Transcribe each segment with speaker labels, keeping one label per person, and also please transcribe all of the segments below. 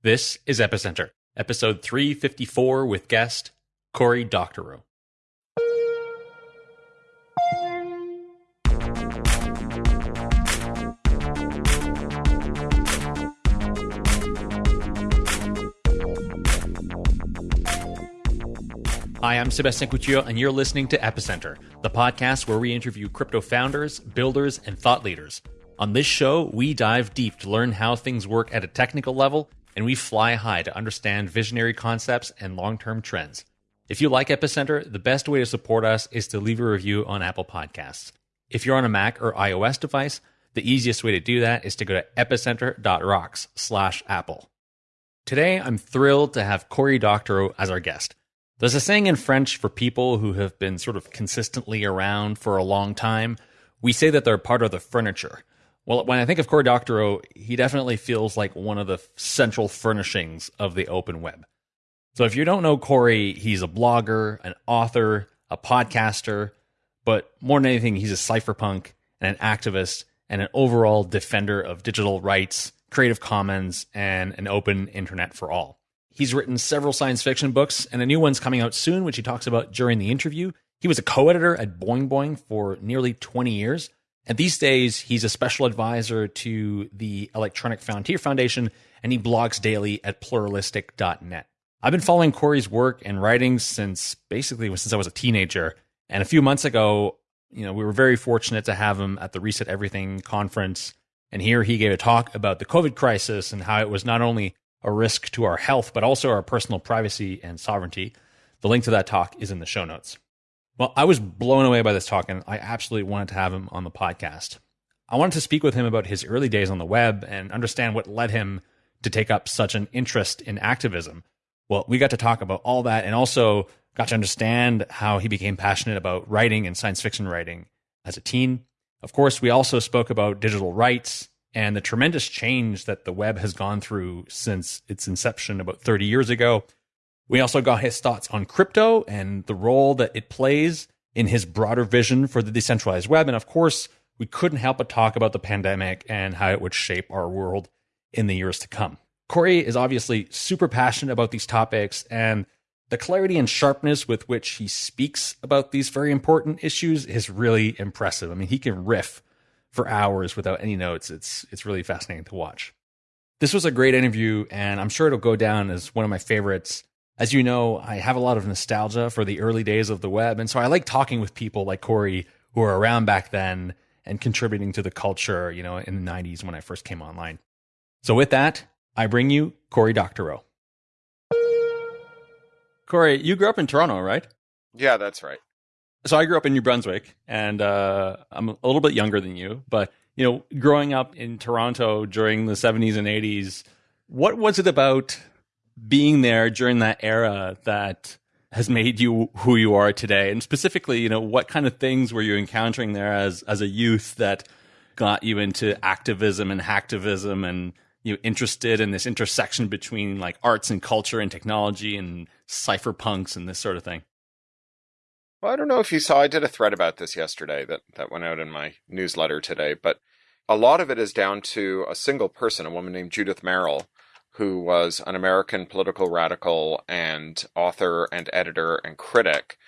Speaker 1: This is Epicenter, episode 354 with guest Cory Doctorow. Hi, I'm Sebastian Couture, and you're listening to Epicenter, the podcast where we interview crypto founders, builders, and thought leaders. On this show, we dive deep to learn how things work at a technical level and we fly high to understand visionary concepts and long term trends. If you like Epicenter, the best way to support us is to leave a review on Apple Podcasts. If you're on a Mac or iOS device, the easiest way to do that is to go to epicenter.rocks slash Apple. Today, I'm thrilled to have Cory Doctorow as our guest. There's a saying in French for people who have been sort of consistently around for a long time. We say that they're part of the furniture. Well, when I think of Cory Doctorow, he definitely feels like one of the central furnishings of the open web. So if you don't know Cory, he's a blogger, an author, a podcaster, but more than anything, he's a cypherpunk and an activist and an overall defender of digital rights, Creative Commons, and an open internet for all. He's written several science fiction books, and a new one's coming out soon, which he talks about during the interview. He was a co editor at Boing Boing for nearly 20 years. And these days, he's a special advisor to the Electronic Frontier Foundation, and he blogs daily at pluralistic.net. I've been following Cory's work and writings since basically since I was a teenager. And a few months ago, you know, we were very fortunate to have him at the Reset Everything conference. And here he gave a talk about the COVID crisis and how it was not only a risk to our health, but also our personal privacy and sovereignty. The link to that talk is in the show notes. Well, I was blown away by this talk, and I absolutely wanted to have him on the podcast. I wanted to speak with him about his early days on the web and understand what led him to take up such an interest in activism. Well, we got to talk about all that and also got to understand how he became passionate about writing and science fiction writing as a teen. Of course, we also spoke about digital rights and the tremendous change that the web has gone through since its inception about 30 years ago. We also got his thoughts on crypto and the role that it plays in his broader vision for the decentralized web. And of course, we couldn't help but talk about the pandemic and how it would shape our world in the years to come. Cory is obviously super passionate about these topics, and the clarity and sharpness with which he speaks about these very important issues is really impressive. I mean, he can riff for hours without any notes. It's it's really fascinating to watch. This was a great interview, and I'm sure it'll go down as one of my favorites as you know, I have a lot of nostalgia for the early days of the web. And so I like talking with people like Cory who were around back then and contributing to the culture, you know, in the 90s when I first came online. So with that, I bring you Cory Doctorow. Cory, you grew up in Toronto, right?
Speaker 2: Yeah, that's right.
Speaker 1: So I grew up in New Brunswick, and uh, I'm a little bit younger than you. But you know, growing up in Toronto during the 70s and 80s, what was it about being there during that era that has made you who you are today? And specifically, you know, what kind of things were you encountering there as as a youth that got you into activism and hacktivism and you know, interested in this intersection between like arts and culture and technology and cypherpunks and this sort of thing?
Speaker 2: Well, I don't know if you saw I did a thread about this yesterday that that went out in my newsletter today, but a lot of it is down to a single person, a woman named Judith Merril, who was an American political radical and author and editor and critic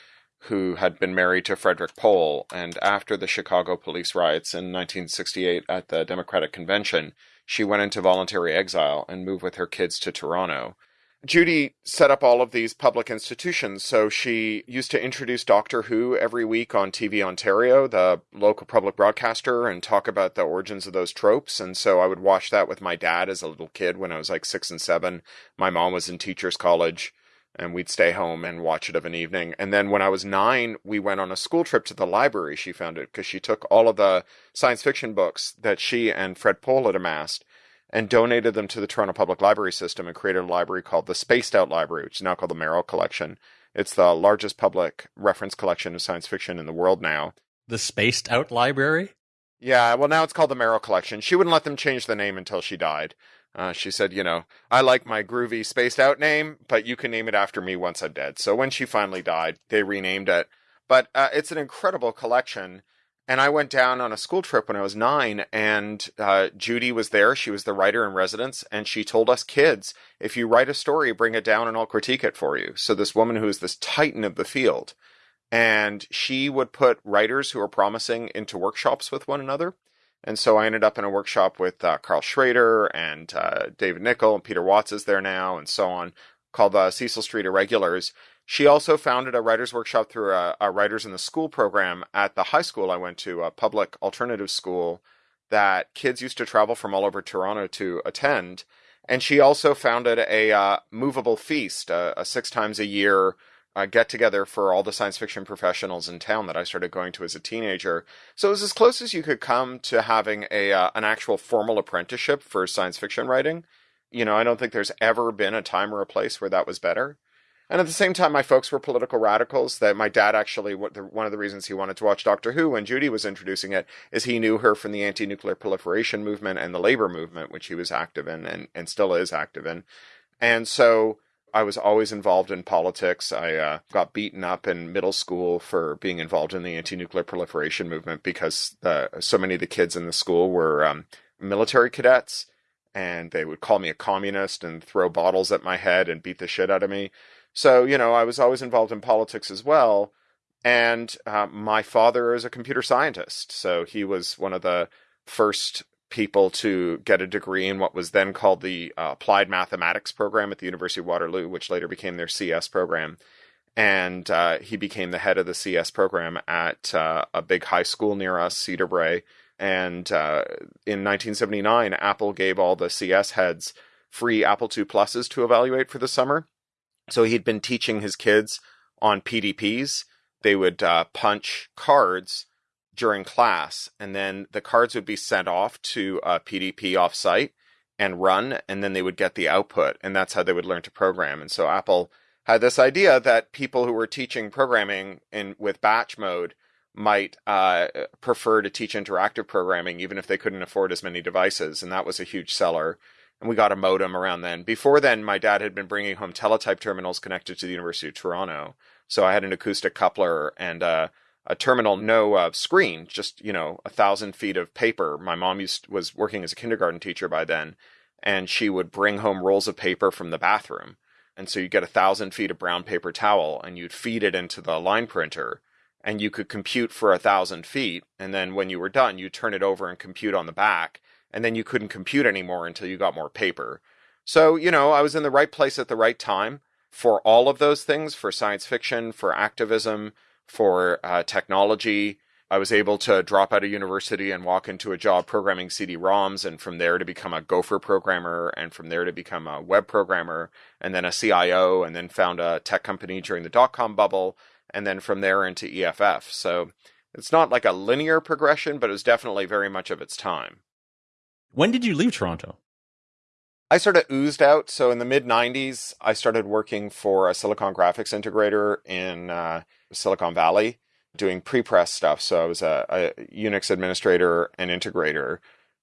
Speaker 2: who had been married to Frederick Pohl. And after the Chicago police riots in 1968 at the Democratic Convention, she went into voluntary exile and moved with her kids to Toronto. Judy set up all of these public institutions. So she used to introduce Doctor Who every week on TV Ontario, the local public broadcaster, and talk about the origins of those tropes. And so I would watch that with my dad as a little kid when I was like six and seven. My mom was in teachers college and we'd stay home and watch it of an evening. And then when I was nine, we went on a school trip to the library. She found it because she took all of the science fiction books that she and Fred Pohl had amassed and donated them to the Toronto Public Library System and created a library called the Spaced Out Library, which is now called the Merril Collection. It's the largest public reference collection of science fiction in the world now.
Speaker 1: The Spaced Out Library?
Speaker 2: Yeah, well, now it's called the Merril Collection. She wouldn't let them change the name until she died. Uh, she said, you know, I like my groovy spaced out name, but you can name it after me once I'm dead. So when she finally died, they renamed it. But uh, it's an incredible collection And I went down on a school trip when I was nine, and uh, Judy was there. She was the writer in residence, and she told us kids, if you write a story, bring it down and I'll critique it for you. So, this woman who is this titan of the field, and she would put writers who are promising into workshops with one another. And so I ended up in a workshop with uh, Karl Schroeder and uh, David Nickle, and Peter Watts is there now, and so on, called the Cecil Street Irregulars. She also founded a writers' workshop through a, a, Writers in the School program at the high school I went to, a public alternative school that kids used to travel from all over Toronto to attend. And she also founded a uh, movable feast, a, a, six times a year uh, get together for all the science fiction professionals in town that I started going to as a teenager. So it was as close as you could come to having a uh, an actual formal apprenticeship for science fiction writing. You know, I don't think there's ever been a time or a place where that was better. And at the same time, my folks were political radicals. That my dad actually, one of the reasons he wanted to watch Doctor Who when Judy was introducing it is he knew her from the anti-nuclear proliferation movement and the labor movement, which he was active in and, and still is active in. And so I was always involved in politics. I uh, got beaten up in middle school for being involved in the anti-nuclear proliferation movement because uh, so many of the kids in the school were um, military cadets, and they would call me a communist and throw bottles at my head and beat the shit out of me. So, you know, I was always involved in politics as well. And uh, my father is a computer scientist. So he was one of the first people to get a degree in what was then called the uh, Applied Mathematics program at the University of Waterloo, which later became their CS program. And uh, he became the head of the CS program at uh, a big high school near us, Cedarbrae. And uh, in 1979, Apple gave all the CS heads free Apple II Pluses to evaluate for the summer. So he'd been teaching his kids on PDPs. They would uh, punch cards during class, and then the cards would be sent off to a PDP offsite and run, and then they would get the output, and that's how they would learn to program. And so Apple had this idea that people who were teaching programming in with batch mode might uh, prefer to teach interactive programming, even if they couldn't afford as many devices, and that was a huge seller and we got a modem around then. Before then, my dad had been bringing home teletype terminals connected to the University of Toronto. So I had an acoustic coupler and uh, a terminal, no uh, screen, just you know a thousand feet of paper. My mom used was working as a kindergarten teacher by then, and she would bring home rolls of paper from the bathroom. And so you get a thousand feet of brown paper towel, and you'd feed it into the line printer, and you could compute for a thousand feet. And then when you were done, you turn it over and compute on the back and then you couldn't compute anymore until you got more paper. So, you know, I was in the right place at the right time for all of those things for science fiction, for activism, for uh, technology. I was able to drop out of university and walk into a job programming CD ROMs, and from there to become a Gopher programmer, and from there to become a web programmer, and then a CIO, and then found a tech company during the dot com bubble, and then from there into EFF. So it's not like a linear progression, but it was definitely very much of its time.
Speaker 1: When did you leave Toronto?
Speaker 2: I sort of oozed out. So in the mid 90s, I started working for a Silicon graphics integrator in uh, Silicon Valley doing pre press stuff. So I was a, a, Unix administrator and integrator.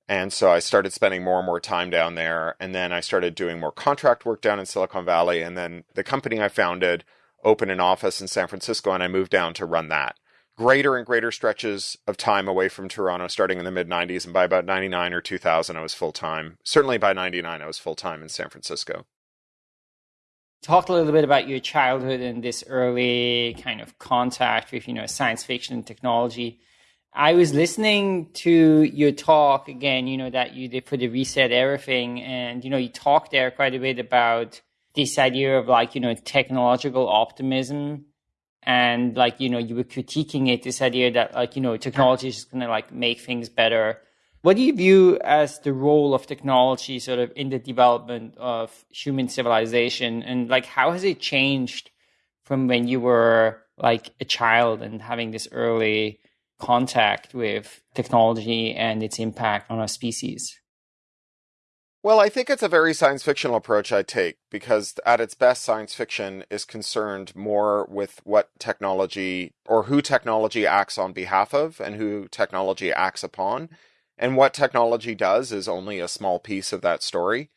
Speaker 2: And so I started spending more and more time down there. And then I started doing more contract work down in Silicon Valley. And then the company I founded opened an office in San Francisco, and I moved down to run that greater and greater stretches of time away from Toronto starting in the mid 90s. And by about 99 or 2000, I was full time. Certainly by 99, I was full time in San Francisco.
Speaker 3: Talk a little bit about your childhood and this early kind of contact with, you know, science fiction and technology. I was listening to your talk again, you know, that you did for the Reset Everything. And, you know, you talked there quite a bit about this idea of like, you know, technological optimism and like you know you were critiquing it this idea that like you know technology is just going to like make things better. What do you view as the role of technology sort of in the development of human civilization? And like how has it changed from when you were like a child and having this early contact with technology and its impact on our species
Speaker 2: well, I think it's a very science fictional approach I take because at its best, science fiction is concerned more with what technology or who technology acts on behalf of and who technology acts upon. And what technology does is only a small piece of that story.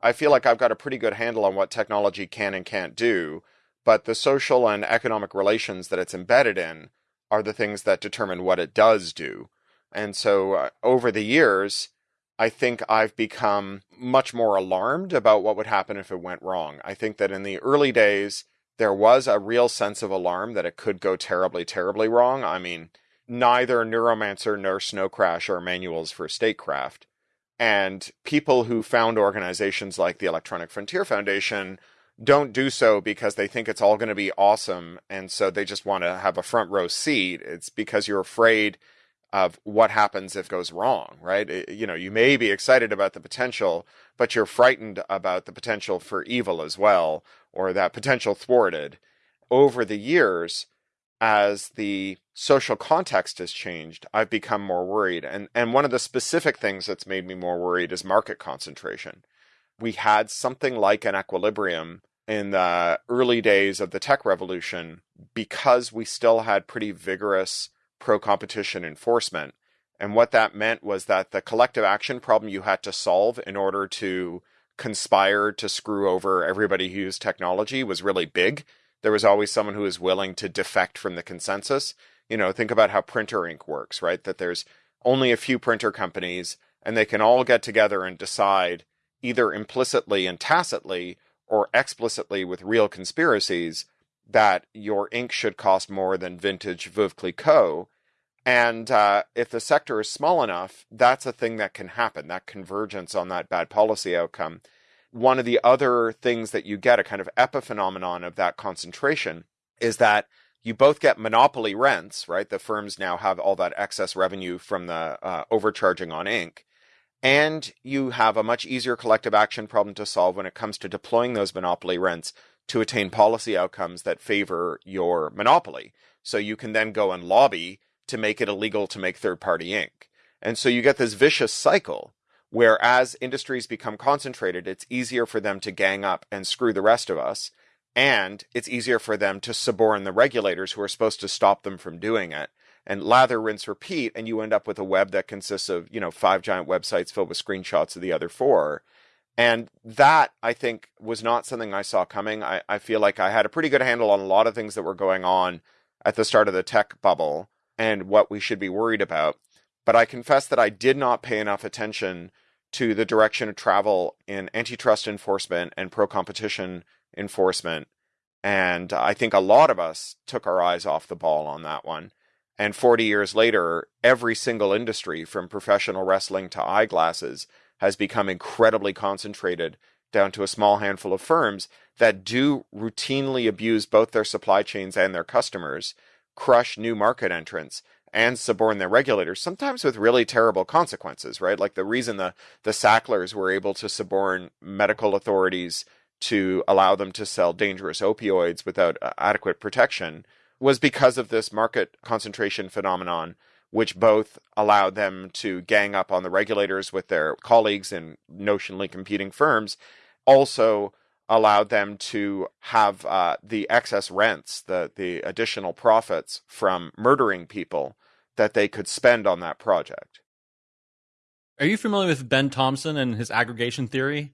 Speaker 2: I feel like I've got a pretty good handle on what technology can and can't do, but the social and economic relations that it's embedded in are the things that determine what it does do. And so uh, over the years, I think I've become much more alarmed about what would happen if it went wrong. I think that in the early days, there was a real sense of alarm that it could go terribly, terribly wrong. I mean, neither Neuromancer nor Snow Crash are manuals for statecraft. And people who found organizations like the Electronic Frontier Foundation don't do so because they think it's all going to be awesome. And so they just want to have a front row seat. It's because you're afraid of what happens if it goes wrong, right? It, you know, you may be excited about the potential, but you're frightened about the potential for evil as well, or that potential thwarted. Over the years, as the social context has changed, I've become more worried. And, and one of the specific things that's made me more worried is market concentration. We had something like an equilibrium in the early days of the tech revolution because we still had pretty vigorous pro competition enforcement. And what that meant was that the collective action problem you had to solve in order to conspire to screw over everybody who used technology was really big. There was always someone who was willing to defect from the consensus. You know, think about how printer ink works, right? That there's only a few printer companies and they can all get together and decide either implicitly and tacitly or explicitly with real conspiracies that your ink should cost more than vintage Veuve Clicquot. And uh, if the sector is small enough, that's a thing that can happen, that convergence on that bad policy outcome. One of the other things that you get, a kind of epiphenomenon of that concentration, is that you both get monopoly rents, right? The firms now have all that excess revenue from the uh, overcharging on ink. And you have a much easier collective action problem to solve when it comes to deploying those monopoly rents to attain policy outcomes that favor your monopoly. So you can then go and lobby to make it illegal to make third party ink. And so you get this vicious cycle where as industries become concentrated, it's easier for them to gang up and screw the rest of us. And it's easier for them to suborn the regulators who are supposed to stop them from doing it. And lather, rinse, repeat, and you end up with a web that consists of, you know, five giant websites filled with screenshots of the other four. And that, I think, was not something I saw coming. I, I feel like I had a pretty good handle on a lot of things that were going on at the start of the tech bubble and what we should be worried about. But I confess that I did not pay enough attention to the direction of travel in antitrust enforcement and pro competition enforcement. And I think a lot of us took our eyes off the ball on that one. And 40 years later, every single industry from professional wrestling to eyeglasses has become incredibly concentrated down to a small handful of firms that do routinely abuse both their supply chains and their customers, crush new market entrants, and suborn their regulators, sometimes with really terrible consequences, right? Like the reason the, the Sacklers were able to suborn medical authorities to allow them to sell dangerous opioids without uh, adequate protection was because of this market concentration phenomenon which both allowed them to gang up on the regulators with their colleagues in notionally competing firms, also allowed them to have uh, the excess rents, the the additional profits from murdering people that they could spend on that project.
Speaker 1: Are you familiar with Ben Thompson and his aggregation theory?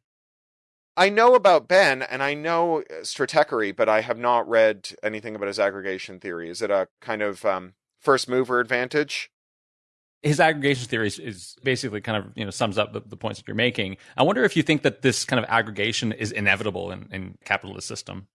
Speaker 2: I know about Ben and I know uh, Stratechery, but I have not read anything about his aggregation theory. Is it a kind of um, first mover advantage?
Speaker 1: His aggregation theory is, is, basically kind of you know sums up the, the, points that you're making. I wonder if you think that this kind of aggregation is inevitable in, in capitalist system.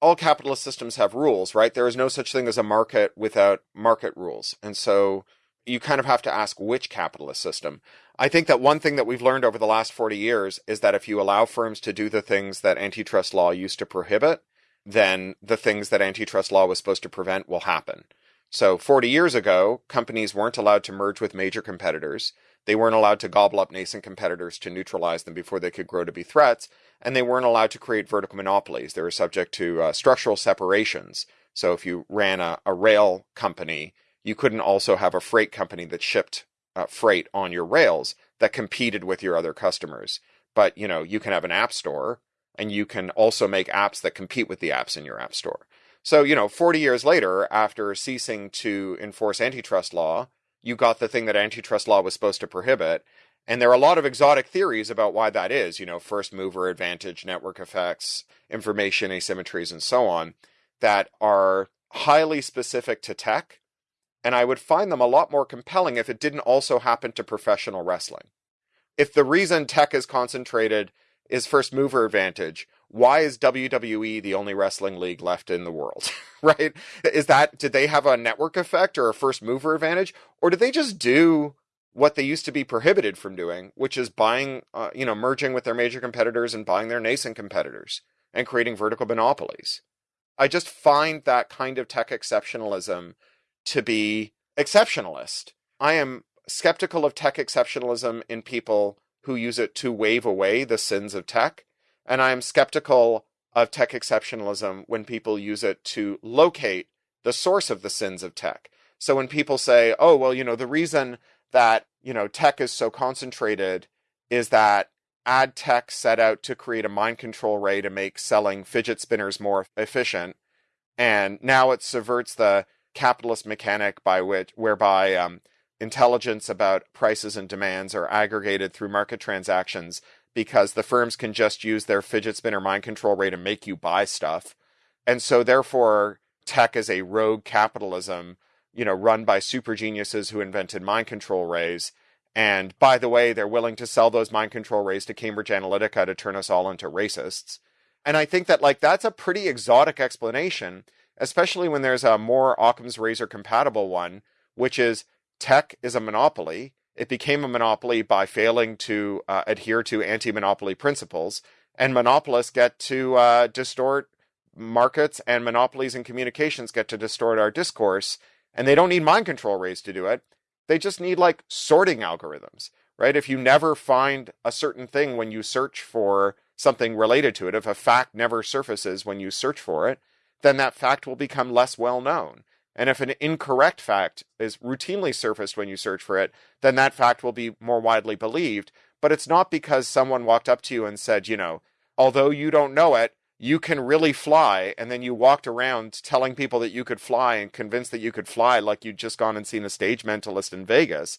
Speaker 2: All capitalist systems have rules, right? There is no such thing as a market without market rules, and so you kind of have to ask which capitalist system. I think that one thing that we've learned over the last 40 years is that if you allow firms to do the things that antitrust law used to prohibit, then the things that antitrust law was supposed to prevent will happen. So 40 years ago, companies weren't allowed to merge with major competitors. They weren't allowed to gobble up nascent competitors to neutralize them before they could grow to be threats. And they weren't allowed to create vertical monopolies. They were subject to uh, structural separations. So if you ran a, a, rail company, you couldn't also have a freight company that shipped uh, freight on your rails that competed with your other customers. But, you know, you can have an app store and you can also make apps that compete with the apps in your app store. So, you know, 40 years later, after ceasing to enforce antitrust law, you got the thing that antitrust law was supposed to prohibit. And there are a lot of exotic theories about why that is, you know, first mover advantage, network effects, information asymmetries, and so on, that are highly specific to tech, and I would find them a lot more compelling if it didn't also happen to professional wrestling. If the reason tech is concentrated is first mover advantage, why is WWE the only wrestling league left in the world? right? Is that, did they have a network effect or a first mover advantage? Or did they just do what they used to be prohibited from doing, which is buying, uh, you know, merging with their major competitors and buying their nascent competitors and creating vertical monopolies? I just find that kind of tech exceptionalism to be exceptionalist. I am skeptical of tech exceptionalism in people who use it to wave away the sins of tech and I am skeptical of tech exceptionalism when people use it to locate the source of the sins of tech. So when people say, oh, well, you know, the reason that, you know, tech is so concentrated is that ad tech set out to create a mind control ray to make selling fidget spinners more efficient. And now it subverts the capitalist mechanic by which, whereby um, intelligence about prices and demands are aggregated through market transactions because the firms can just use their fidget spinner mind control ray to make you buy stuff. And so therefore tech is a rogue capitalism, you know, run by super geniuses who invented mind control rays. And by the way, they're willing to sell those mind control rays to Cambridge Analytica to turn us all into racists. And I think that like that's a pretty exotic explanation, especially when there's a more Occam's razor compatible one, which is tech is a monopoly it became a monopoly by failing to uh, adhere to anti monopoly principles, and monopolists get to uh, distort markets, and monopolies in communications get to distort our discourse. And they don't need mind control rays to do it. They just need like sorting algorithms, right? If you never find a certain thing when you search for something related to it, if a fact never surfaces when you search for it, then that fact will become less well known. And if an incorrect fact is routinely surfaced when you search for it, then that fact will be more widely believed. But it's not because someone walked up to you and said, you know, although you don't know it, you can really fly. And then you walked around telling people that you could fly and convinced that you could fly like you'd just gone and seen a stage mentalist in Vegas.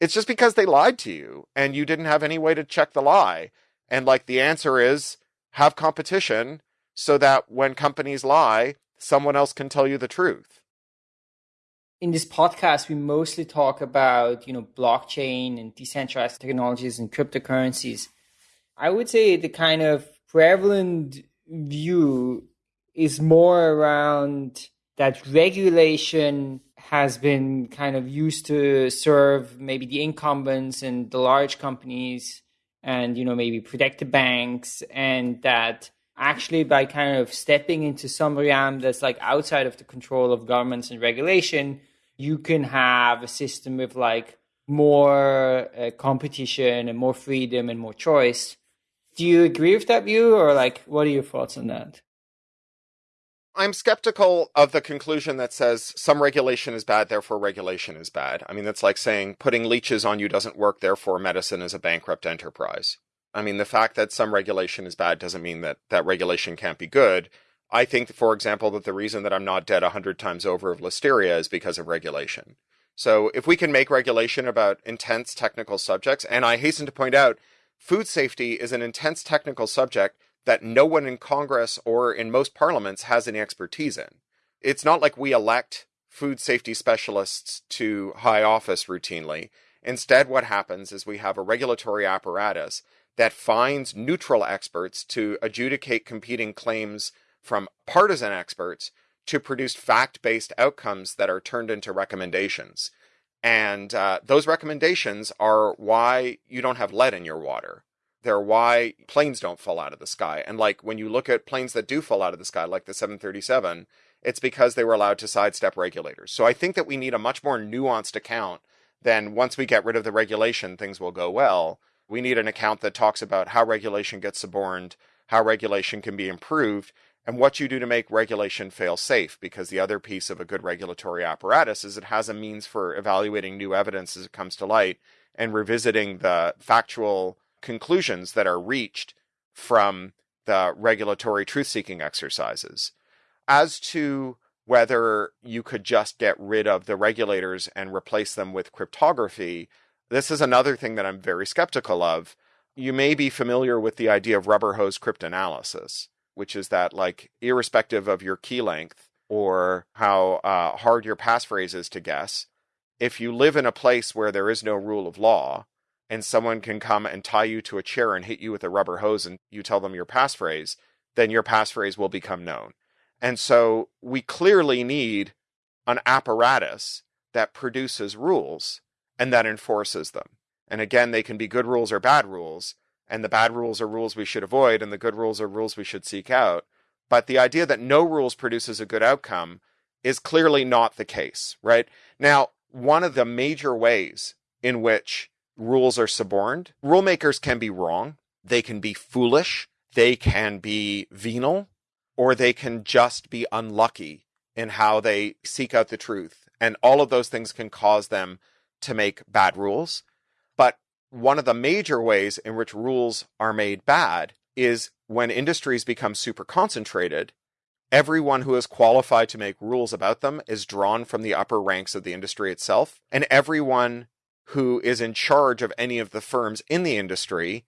Speaker 2: It's just because they lied to you and you didn't have any way to check the lie. And like the answer is have competition so that when companies lie, someone else can tell you the truth
Speaker 3: in this podcast, we mostly talk about, you know, blockchain and decentralized technologies and cryptocurrencies. I would say the kind of prevalent view is more around that regulation has been kind of used to serve maybe the incumbents and the large companies and you know maybe protect the banks and that actually by kind of stepping into some realm that's like outside of the control of governments and regulation you can have a system with like more uh, competition and more freedom and more choice. Do you agree with that view, or like, what are your thoughts on that?
Speaker 2: I'm skeptical of the conclusion that says some regulation is bad, therefore regulation is bad. I mean, that's like saying putting leeches on you doesn't work, therefore medicine is a bankrupt enterprise. I mean, the fact that some regulation is bad doesn't mean that that regulation can't be good. I think, for example, that the reason that I'm not dead a hundred times over of listeria is because of regulation. So if we can make regulation about intense technical subjects, and I hasten to point out, food safety is an intense technical subject that no one in Congress or in most parliaments has any expertise in. It's not like we elect food safety specialists to high office routinely. Instead, what happens is we have a regulatory apparatus that finds neutral experts to adjudicate competing claims from partisan experts to produce fact based outcomes that are turned into recommendations. And uh, those recommendations are why you don't have lead in your water. They're why planes don't fall out of the sky. And like when you look at planes that do fall out of the sky, like the 737, it's because they were allowed to sidestep regulators. So I think that we need a much more nuanced account than once we get rid of the regulation, things will go well. We need an account that talks about how regulation gets suborned, how regulation can be improved, and what you do to make regulation fail safe because the other piece of a good regulatory apparatus is it has a means for evaluating new evidence as it comes to light and revisiting the factual conclusions that are reached from the regulatory truth seeking exercises. As to whether you could just get rid of the regulators and replace them with cryptography this is another thing that I'm very skeptical of. You may be familiar with the idea of rubber hose cryptanalysis which is that like irrespective of your key length or how uh, hard your passphrase is to guess. If you live in a place where there is no rule of law and someone can come and tie you to a chair and hit you with a rubber hose and you tell them your passphrase, then your passphrase will become known. And so we clearly need an apparatus that produces rules and that enforces them. And again, they can be good rules or bad rules. And the bad rules are rules we should avoid, and the good rules are rules we should seek out. But the idea that no rules produces a good outcome is clearly not the case, right? Now, one of the major ways in which rules are suborned, rulemakers can be wrong, they can be foolish, they can be venal, or they can just be unlucky in how they seek out the truth. And all of those things can cause them to make bad rules. One of the major ways in which rules are made bad is when industries become super concentrated, everyone who is qualified to make rules about them is drawn from the upper ranks of the industry itself. And everyone who is in charge of any of the firms in the industry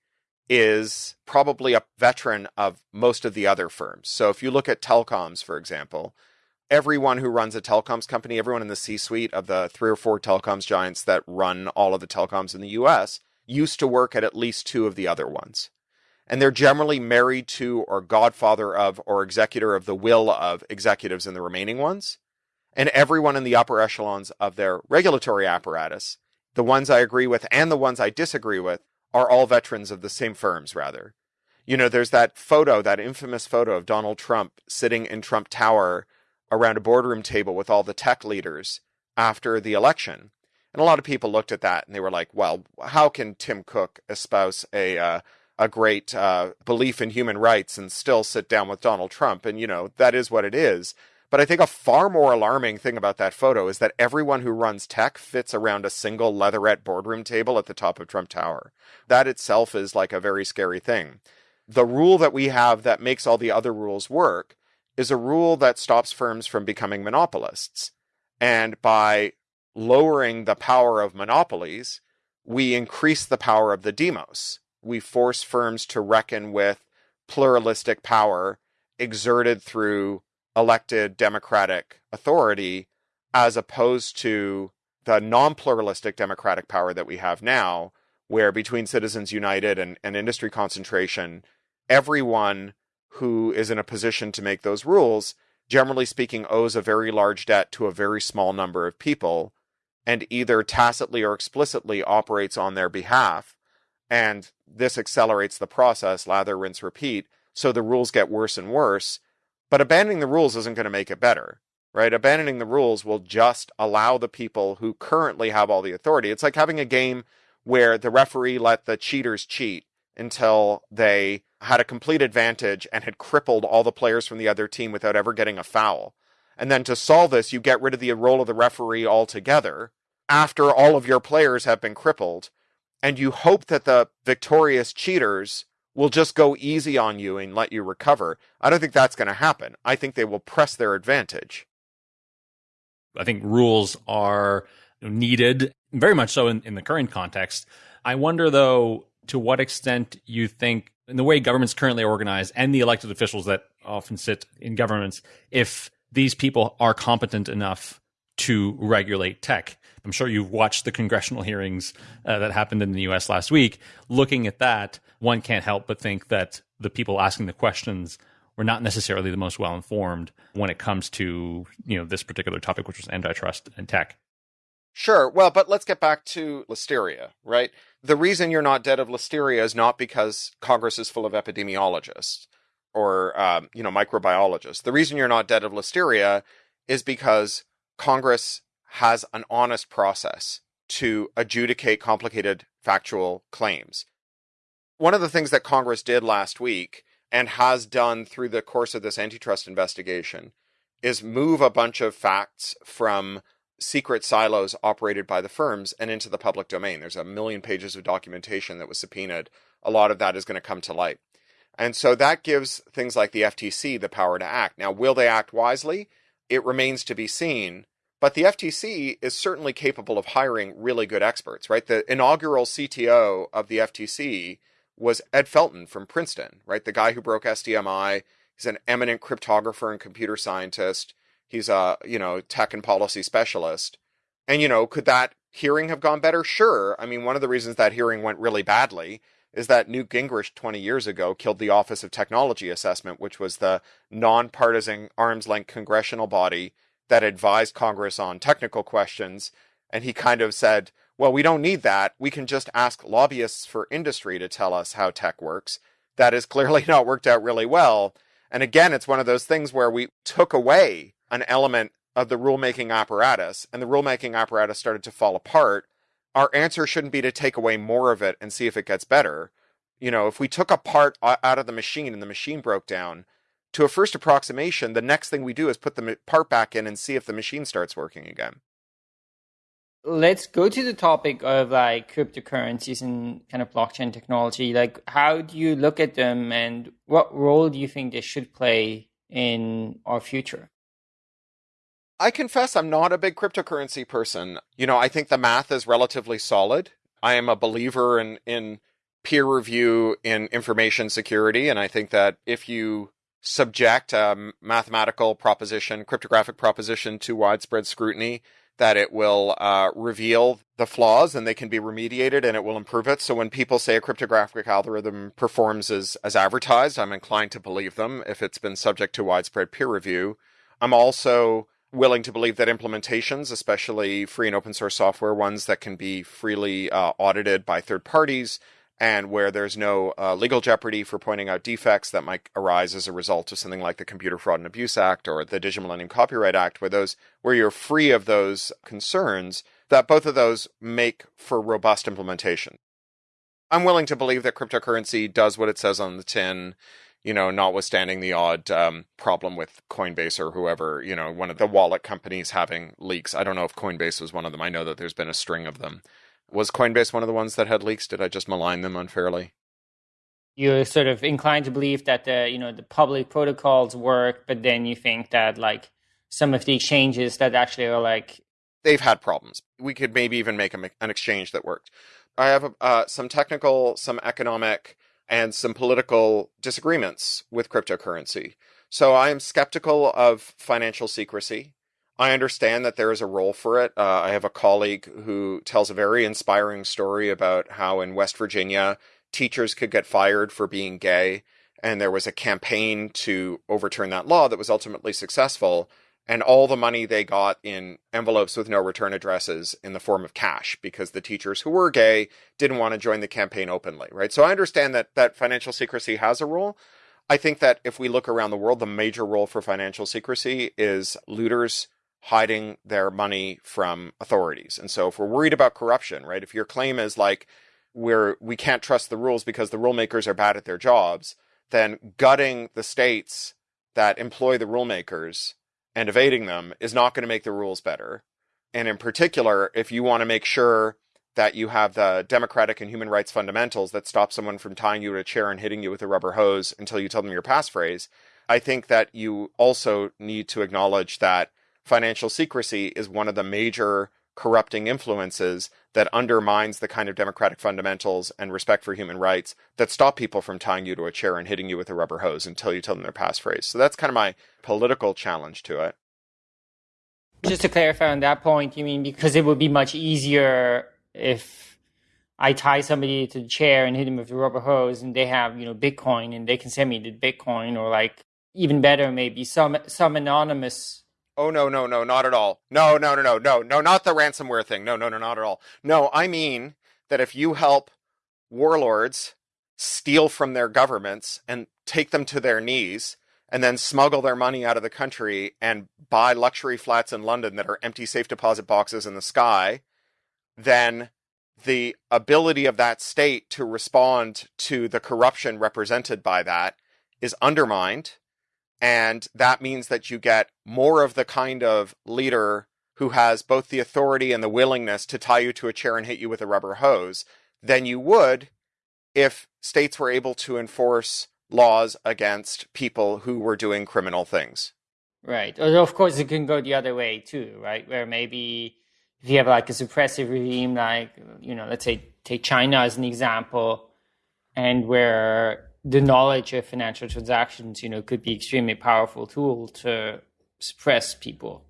Speaker 2: is probably a veteran of most of the other firms. So if you look at telecoms, for example, everyone who runs a telecoms company, everyone in the C suite of the three or four telecoms giants that run all of the telecoms in the US used to work at at least two of the other ones and they're generally married to or godfather of or executor of the will of executives in the remaining ones. And everyone in the upper echelons of their regulatory apparatus, the ones I agree with and the ones I disagree with, are all veterans of the same firms, rather. You know, there's that photo, that infamous photo of Donald Trump sitting in Trump Tower around a boardroom table with all the tech leaders after the election. And a lot of people looked at that and they were like, well, how can Tim Cook espouse a, uh, a great uh, belief in human rights and still sit down with Donald Trump. And, you know, that is what it is. But I think a far more alarming thing about that photo is that everyone who runs tech fits around a single leatherette boardroom table at the top of Trump Tower. That itself is like a very scary thing. The rule that we have that makes all the other rules work is a rule that stops firms from becoming monopolists. And by lowering the power of monopolies, we increase the power of the demos. We force firms to reckon with pluralistic power exerted through elected democratic authority as opposed to the non-pluralistic democratic power that we have now where between citizens united and, and industry concentration everyone who is in a position to make those rules generally speaking owes a very large debt to a very small number of people and either tacitly or explicitly operates on their behalf and this accelerates the process, lather, rinse, repeat. So the rules get worse and worse. But abandoning the rules isn't going to make it better, right? Abandoning the rules will just allow the people who currently have all the authority. It's like having a game where the referee let the cheaters cheat until they had a complete advantage and had crippled all the players from the other team without ever getting a foul. And then to solve this, you get rid of the role of the referee altogether after all of your players have been crippled and you hope that the victorious cheaters will just go easy on you and let you recover. I don't think that's going to happen. I think they will press their advantage.
Speaker 1: I think rules are needed, very much so in, in the current context. I wonder, though, to what extent you think, in the way government's currently organized and the elected officials that often sit in governments, if these people are competent enough to regulate tech. I'm sure you've watched the congressional hearings uh, that happened in the US last week. Looking at that, one can't help but think that the people asking the questions were not necessarily the most well informed when it comes to, you know, this particular topic which was antitrust and tech.
Speaker 2: Sure. Well, but let's get back to listeria, right? The reason you're not dead of listeria is not because Congress is full of epidemiologists or, um, you know, microbiologists. The reason you're not dead of listeria is because Congress has an honest process to adjudicate complicated factual claims. One of the things that Congress did last week and has done through the course of this antitrust investigation is move a bunch of facts from secret silos operated by the firms and into the public domain. There's a million pages of documentation that was subpoenaed. A lot of that is going to come to light. And so that gives things like the FTC the power to act. Now, will they act wisely? it remains to be seen. But the FTC is certainly capable of hiring really good experts, right? The inaugural CTO of the FTC was Ed Felten from Princeton, right? The guy who broke SDMI. He's an eminent cryptographer and computer scientist. He's a, you know, tech and policy specialist. And, you know, could that hearing have gone better? Sure. I mean, one of the reasons that hearing went really badly is that Newt Gingrich 20 years ago killed the Office of Technology Assessment, which was the nonpartisan arm's length congressional body that advised Congress on technical questions. And he kind of said, well, we don't need that. We can just ask lobbyists for industry to tell us how tech works. That has clearly not worked out really well. And again, it's one of those things where we took away an element of the rulemaking apparatus and the rulemaking apparatus started to fall apart. Our answer shouldn't be to take away more of it and see if it gets better. You know, if we took a part out of the machine and the machine broke down, to a first approximation, the next thing we do is put the part back in and see if the machine starts working again
Speaker 3: let's go to the topic of like cryptocurrencies and kind of blockchain technology. Like, how do you look at them, and what role do you think they should play in our future?
Speaker 2: I confess I'm not a big cryptocurrency person. You know, I think the math is relatively solid. I am a believer in in peer review in information security, and I think that if you subject a mathematical proposition, cryptographic proposition to widespread scrutiny, that it will uh, reveal the flaws and they can be remediated and it will improve it. So when people say a cryptographic algorithm performs as, as advertised, I'm inclined to believe them if it's been subject to widespread peer review. I'm also willing to believe that implementations, especially free and open source software ones that can be freely uh, audited by third parties, and where there's no uh, legal jeopardy for pointing out defects that might arise as a result of something like the Computer Fraud and Abuse Act or the Digital Millennium Copyright Act, where those where you're free of those concerns, that both of those make for robust implementation. I'm willing to believe that cryptocurrency does what it says on the tin, you know, notwithstanding the odd um, problem with Coinbase or whoever, you know, one of the wallet companies having leaks. I don't know if Coinbase was one of them. I know that there's been a string of them. Was Coinbase one of the ones that had leaks? Did I just malign them unfairly?
Speaker 3: You're sort of inclined to believe that the you know the public protocols work, but then you think that like some of the exchanges that actually are like
Speaker 2: they've had problems. We could maybe even make an exchange that worked. I have uh, some technical, some economic, and some political disagreements with cryptocurrency. So I am skeptical of financial secrecy. I understand that there is a role for it. Uh, I have a colleague who tells a very inspiring story about how in West Virginia, teachers could get fired for being gay. And there was a campaign to overturn that law that was ultimately successful. And all the money they got in envelopes with no return addresses in the form of cash because the teachers who were gay didn't want to join the campaign openly, right? So I understand that that financial secrecy has a role. I think that if we look around the world, the major role for financial secrecy is looters hiding their money from authorities. And so if we're worried about corruption, right? If your claim is like we're we can't trust the rules because the rule makers are bad at their jobs, then gutting the states that employ the rule makers and evading them is not going to make the rules better. And in particular, if you want to make sure that you have the democratic and human rights fundamentals that stop someone from tying you to a chair and hitting you with a rubber hose until you tell them your passphrase, I think that you also need to acknowledge that financial secrecy is one of the major corrupting influences that undermines the kind of democratic fundamentals and respect for human rights that stop people from tying you to a chair and hitting you with a rubber hose until you tell them their passphrase. So that's kind of my political challenge to it.
Speaker 3: Just to clarify on that point, you mean because it would be much easier if I tie somebody to the chair and hit them with a rubber hose and they have, you know, Bitcoin and they can send me the Bitcoin or like even better maybe some some anonymous
Speaker 2: Oh no, no, no, not at all. No, no, no, no, no, no, not the ransomware thing. No, no, no, not at all. No, I mean that if you help warlords steal from their governments and take them to their knees and then smuggle their money out of the country and buy luxury flats in London that are empty safe deposit boxes in the sky, then the ability of that state to respond to the corruption represented by that is undermined and that means that you get more of the kind of leader who has both the authority and the willingness to tie you to a chair and hit you with a rubber hose than you would if states were able to enforce laws against people who were doing criminal things.
Speaker 3: Right. Of course, it can go the other way too, right? Where maybe if you have like a suppressive regime, like, you know, let's say take China as an example, and where the knowledge of financial transactions, you know, could be extremely powerful tool to suppress people.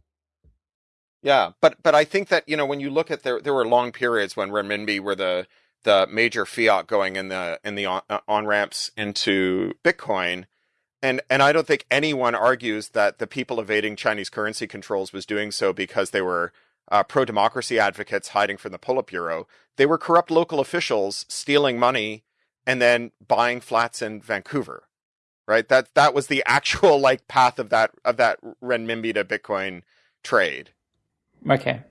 Speaker 2: Yeah, but but I think that you know when you look at there there were long periods when renminbi were the the major fiat going in the in the on, uh, on ramps into Bitcoin, and and I don't think anyone argues that the people evading Chinese currency controls was doing so because they were uh, pro democracy advocates hiding from the Politburo. They were corrupt local officials stealing money and then buying flats in Vancouver. Right? That that was the actual like path of that of that renminbi to Bitcoin trade.
Speaker 3: Okay.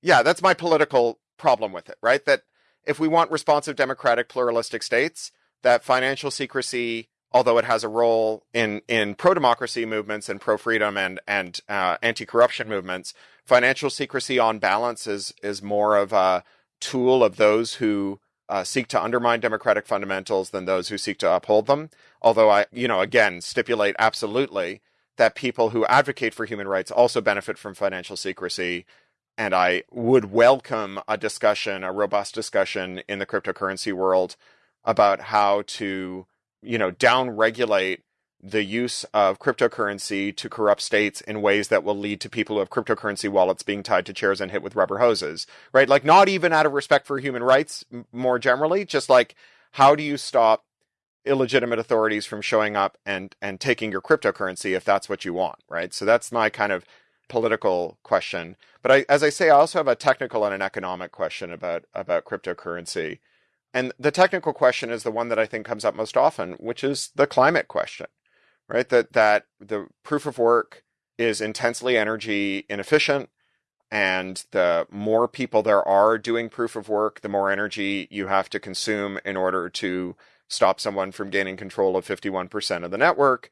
Speaker 2: Yeah, that's my political problem with it, right? That if we want responsive democratic pluralistic states, that financial secrecy although it has a role in in pro democracy movements and pro freedom and and uh, anti corruption movements, financial secrecy on balance is is more of a tool of those who uh, seek to undermine democratic fundamentals than those who seek to uphold them. Although I, you know, again, stipulate absolutely that people who advocate for human rights also benefit from financial secrecy. And I would welcome a discussion, a robust discussion in the cryptocurrency world about how to, you know, down regulate the use of cryptocurrency to corrupt states in ways that will lead to people who have cryptocurrency wallets being tied to chairs and hit with rubber hoses, right? Like, not even out of respect for human rights more generally, just like, how do you stop illegitimate authorities from showing up and, and taking your cryptocurrency if that's what you want, right? So that's my kind of political question. But I, as I say, I also have a technical and an economic question about, about cryptocurrency. And the technical question is the one that I think comes up most often, which is the climate question right? That that the proof of work is intensely energy inefficient and the more people there are doing proof of work, the more energy you have to consume in order to stop someone from gaining control of 51% of the network.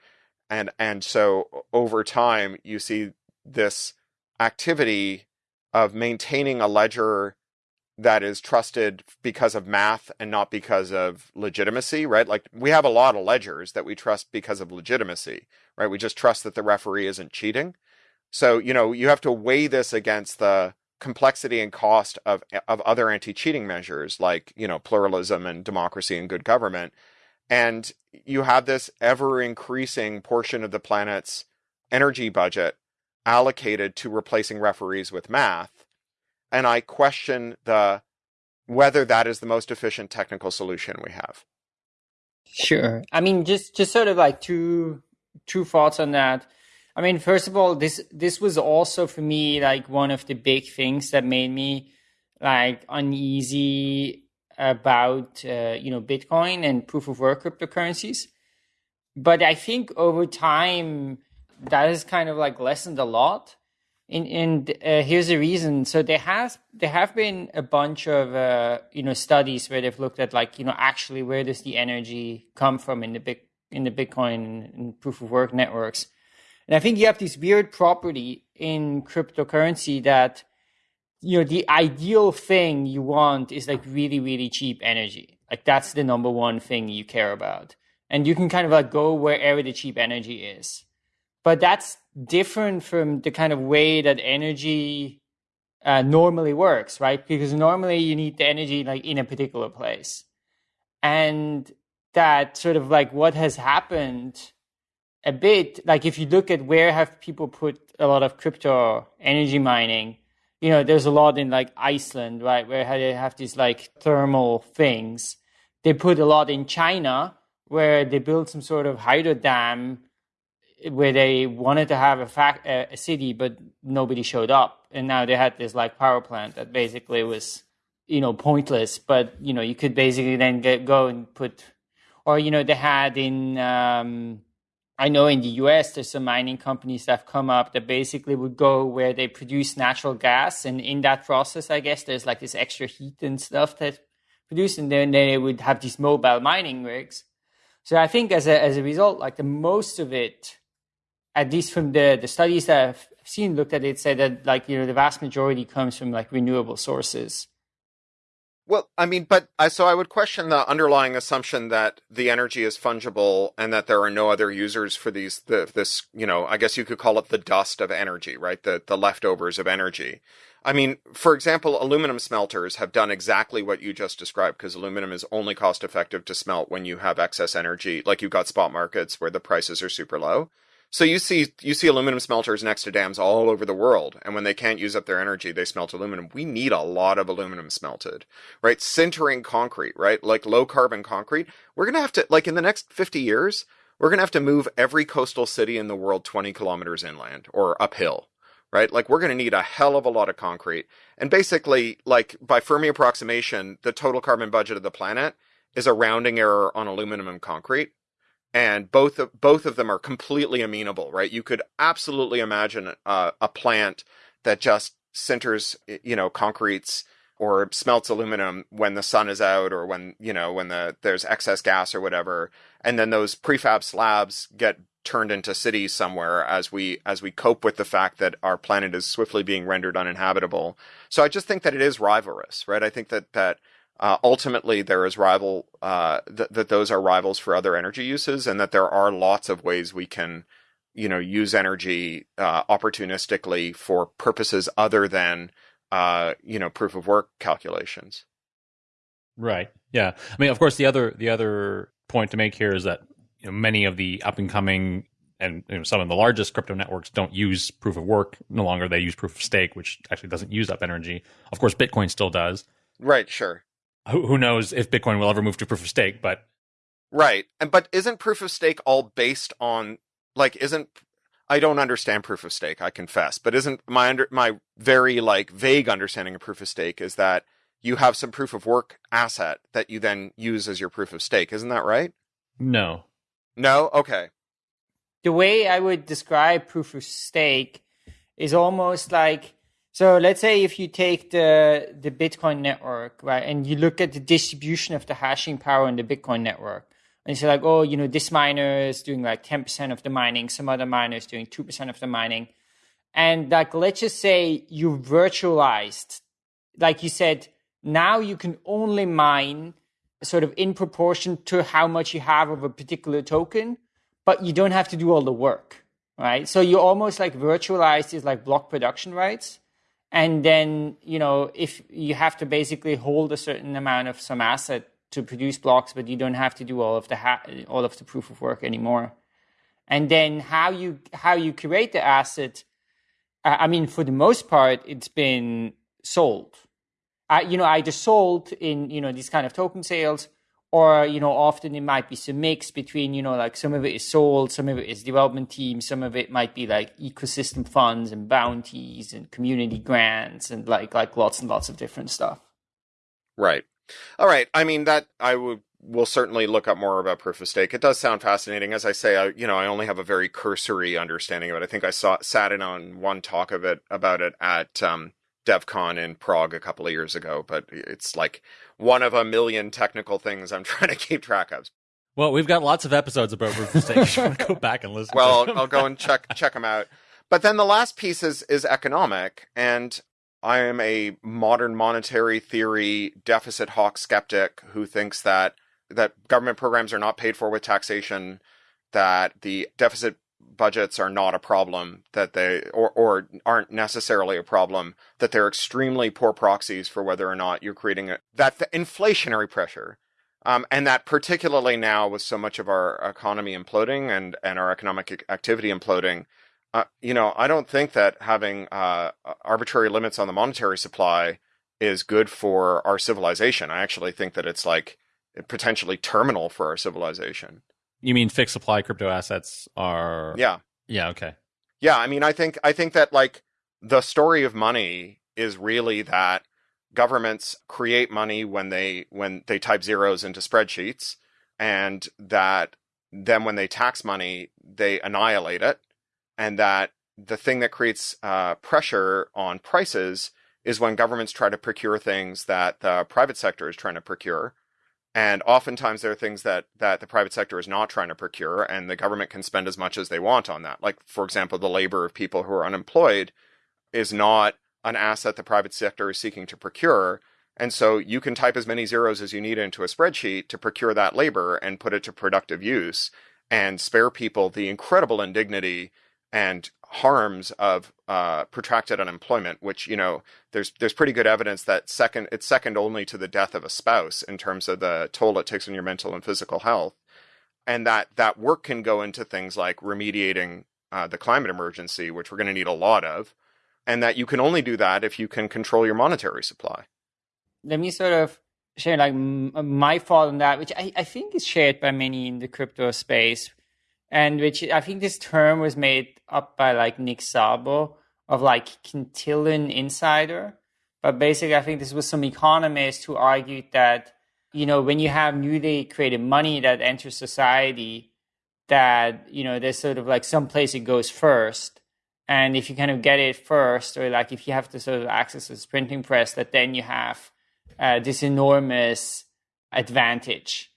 Speaker 2: And and so over time you see this activity of maintaining a ledger that is trusted because of math and not because of legitimacy, right? Like we have a lot of ledgers that we trust because of legitimacy, right? We just trust that the referee isn't cheating. So, you know, you have to weigh this against the complexity and cost of eh, of other anti-cheating measures like, you know, pluralism and democracy and good government. And you have this ever increasing portion of the planet's energy budget allocated to replacing referees with math and I question the whether that is the most efficient technical solution we have.
Speaker 3: Sure. I mean, just just sort of like two two thoughts on that. I mean, first of all, this this was also for me like one of the big things that made me like uneasy about uh, you know Bitcoin and proof of work cryptocurrencies. But I think over time that has kind of like lessened a lot and, and uh, here's the reason. So there has there have been a bunch of uh, you know studies where they've looked at like you know actually where does the energy come from in the big in the Bitcoin and proof of work networks, and I think you have this weird property in cryptocurrency that you know the ideal thing you want is like really really cheap energy. Like that's the number one thing you care about, and you can kind of like go wherever the cheap energy is but that's different from the kind of way that energy uh, normally works, right? Because normally you need the energy like in a particular place. And that sort of like what has happened a bit, like if you look at where have people put a lot of crypto energy mining, you know, there's a lot in like Iceland, right? Where they have these like thermal things. They put a lot in China where they build some sort of hydro dam where they wanted to have a, fact, a city, but nobody showed up, and now they had this like power plant that basically was you know pointless. But you know you could basically then get go and put, or you know they had in. Um, I know in the US, there's some mining companies that have come up that basically would go where they produce natural gas. And in that process, I guess there's like this extra heat and stuff that produce. And then they would have these mobile mining rigs. So I think as a, as a result, like the most of it at least from the, the studies that I've seen looked at it, said that like, you know, the vast majority comes from like renewable sources.
Speaker 2: Well, I mean, but I so I would question the underlying assumption that the energy is fungible and that there are no other users for these the, this, you know, I guess you could call it the dust of energy, right? The the leftovers of energy. I mean, for example, aluminum smelters have done exactly what you just described because aluminum is only cost effective to smelt when you have excess energy, like you've got spot markets where the prices are super low. So you see you see aluminum smelters next to dams all over the world, and when they can't use up their energy, they smelt aluminum. We need a lot of aluminum smelted, right? Sintering concrete, right? Like low carbon concrete. We're gonna have to like in the next fifty years, we're to have to move every coastal city in the world 20 kilometers inland or uphill, right? Like we're going to need a hell of a lot of concrete. And basically, like by Fermi approximation, the total carbon budget of the planet is a rounding error on aluminum and concrete. And both of, both of them are completely amenable, right? You could absolutely imagine a, a plant that just sinters, you know, concretes or smelts aluminum when the sun is out or when you know when the there's excess gas or whatever and then those prefab slabs get turned into cities somewhere as we as we cope with the fact that our planet is swiftly being rendered uninhabitable so i just think that it is rivalrous right i think that that uh, ultimately there is rival uh, th- that those are rivals for other energy uses and that there are lots of ways we can you know use energy uh, opportunistically for purposes other than uh, you know, proof of work calculations.
Speaker 1: Right. Yeah. I mean, of course, the other the other point to make here is that you know, many of the up and coming and you know, some of the largest crypto networks don't use proof of work. No longer they use proof of stake, which actually doesn't use up energy. Of course, Bitcoin still does.
Speaker 2: Right. Sure.
Speaker 1: Who, who knows if Bitcoin will ever move to proof of stake? But
Speaker 2: right. And but isn't proof of stake all based on like isn't I don't understand proof of stake, I confess, but isn't my under my very like vague understanding of proof of stake is that you have some proof of work asset that you then use as your proof of stake, isn't that right?
Speaker 1: No.
Speaker 2: No? Okay.
Speaker 3: The way I would describe proof of stake is almost like so let's say if you take the the Bitcoin network, right, and you look at the distribution of the hashing power in the Bitcoin network, and you say like, oh, you know, this miner is doing like 10% of the mining, some other miner is doing 2% of the mining. And like, let's just say you virtualized, like you said, now you can only mine sort of in proportion to how much you have of a particular token, but you don't have to do all the work, right? So you almost like virtualize these like block production rights. And then, you know, if you have to basically hold a certain amount of some asset to produce blocks, but you don't have to do all of the ha- all of the proof of work anymore. And then how you how you create the asset, I mean, for the most part, it's been sold. Uh, you know, i just sold in you know these kind of token sales, or you know, often it might be some mix between you know like some of it is sold, some of it is development teams, some of it might be like ecosystem funds and bounties and community grants and like like lots and lots of different stuff.
Speaker 2: Right. All right. I mean that I would will certainly look up more about proof of stake. It does sound fascinating. As I say, I you know I only have a very cursory understanding of it. I think I saw sat in on one talk of it about it at um, DevCon in Prague a couple of years ago, but it's like one of a million technical things I'm trying to keep track of.
Speaker 1: Well, we've got lots of episodes about proof of stake. You want to go back and listen.
Speaker 2: Well, I'll go and check check them out. But then the last piece is is economic, and I am a modern monetary theory deficit hawk skeptic who thinks that that government programs are not paid for with taxation, that the deficit budgets are not a problem, that they or, or aren't necessarily a problem, that they're extremely poor proxies for whether or not you're creating a, that the inflationary pressure um, and that particularly now with so much of our economy imploding and, and our economic activity imploding, uh, you know, I don't think that having uh, arbitrary limits on the monetary supply is good for our civilization. I actually think that it's like potentially terminal for our civilization.
Speaker 1: You mean fixed supply crypto assets are?
Speaker 2: Yeah.
Speaker 1: Yeah. Okay.
Speaker 2: Yeah. I mean, I think I think that like the story of money is really that governments create money when they when they type zeros into spreadsheets, and that then when they tax money, they annihilate it and that the thing that creates uh, pressure on prices is when governments try to procure things that the private sector is trying to procure. And oftentimes there are things that, that the private sector is not trying to procure, and the government can spend as much as they want on that. Like, for example, the labor of people who are unemployed is not an asset the private sector is seeking to procure. And so you can type as many zeros as you need into a spreadsheet to procure that labor and put it to productive use and spare people the incredible indignity and harms of uh, protracted unemployment, which you know there's there's pretty good evidence that second it's second only to the death of a spouse in terms of the toll it takes on your mental and physical health, and that that work can go into things like remediating uh, the climate emergency, which we're going to need a lot of, and that you can only do that if you can control your monetary supply.
Speaker 3: Let me sort of share like my thought on that, which I, I think is shared by many in the crypto space, and which I think this term was made up by like Nick Szabo of like Cantillon insider. But basically, I think this was some economist who argued that you know when you have newly created money that enters society, that you know there's sort of like some place it goes first, and if you kind of get it first, or like if you have to sort of access this printing press, that then you have uh, this enormous advantage,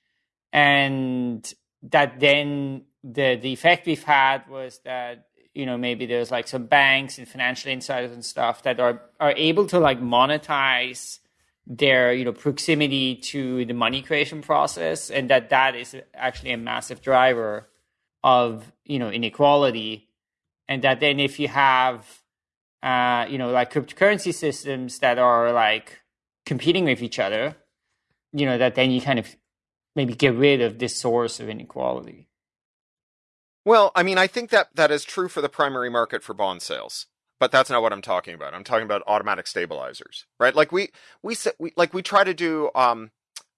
Speaker 3: and that then the the effect we've had was that you know maybe there's like some banks and financial insiders and stuff that are are able to like monetize their you know proximity to the money creation process and that that is actually a massive driver of you know inequality. And that then if you have uh you know like cryptocurrency systems that are like competing with each other you know that then you kind of maybe get rid of this source of inequality
Speaker 2: well, I mean, I think that that is true for the primary market for bond sales, but that's not what I'm talking about. I'm talking about automatic stabilizers, right? Like we we, we like we try to do um,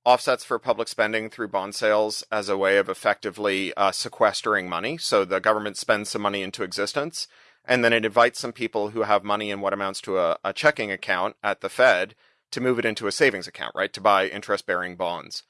Speaker 2: offsets for public spending through bond sales as a way of effectively uh, sequestering money. So the government spends some money into existence, and then it invites some people who have money in what amounts to a, a checking account at the Fed to move it into a savings account, right? To buy interest-bearing bonds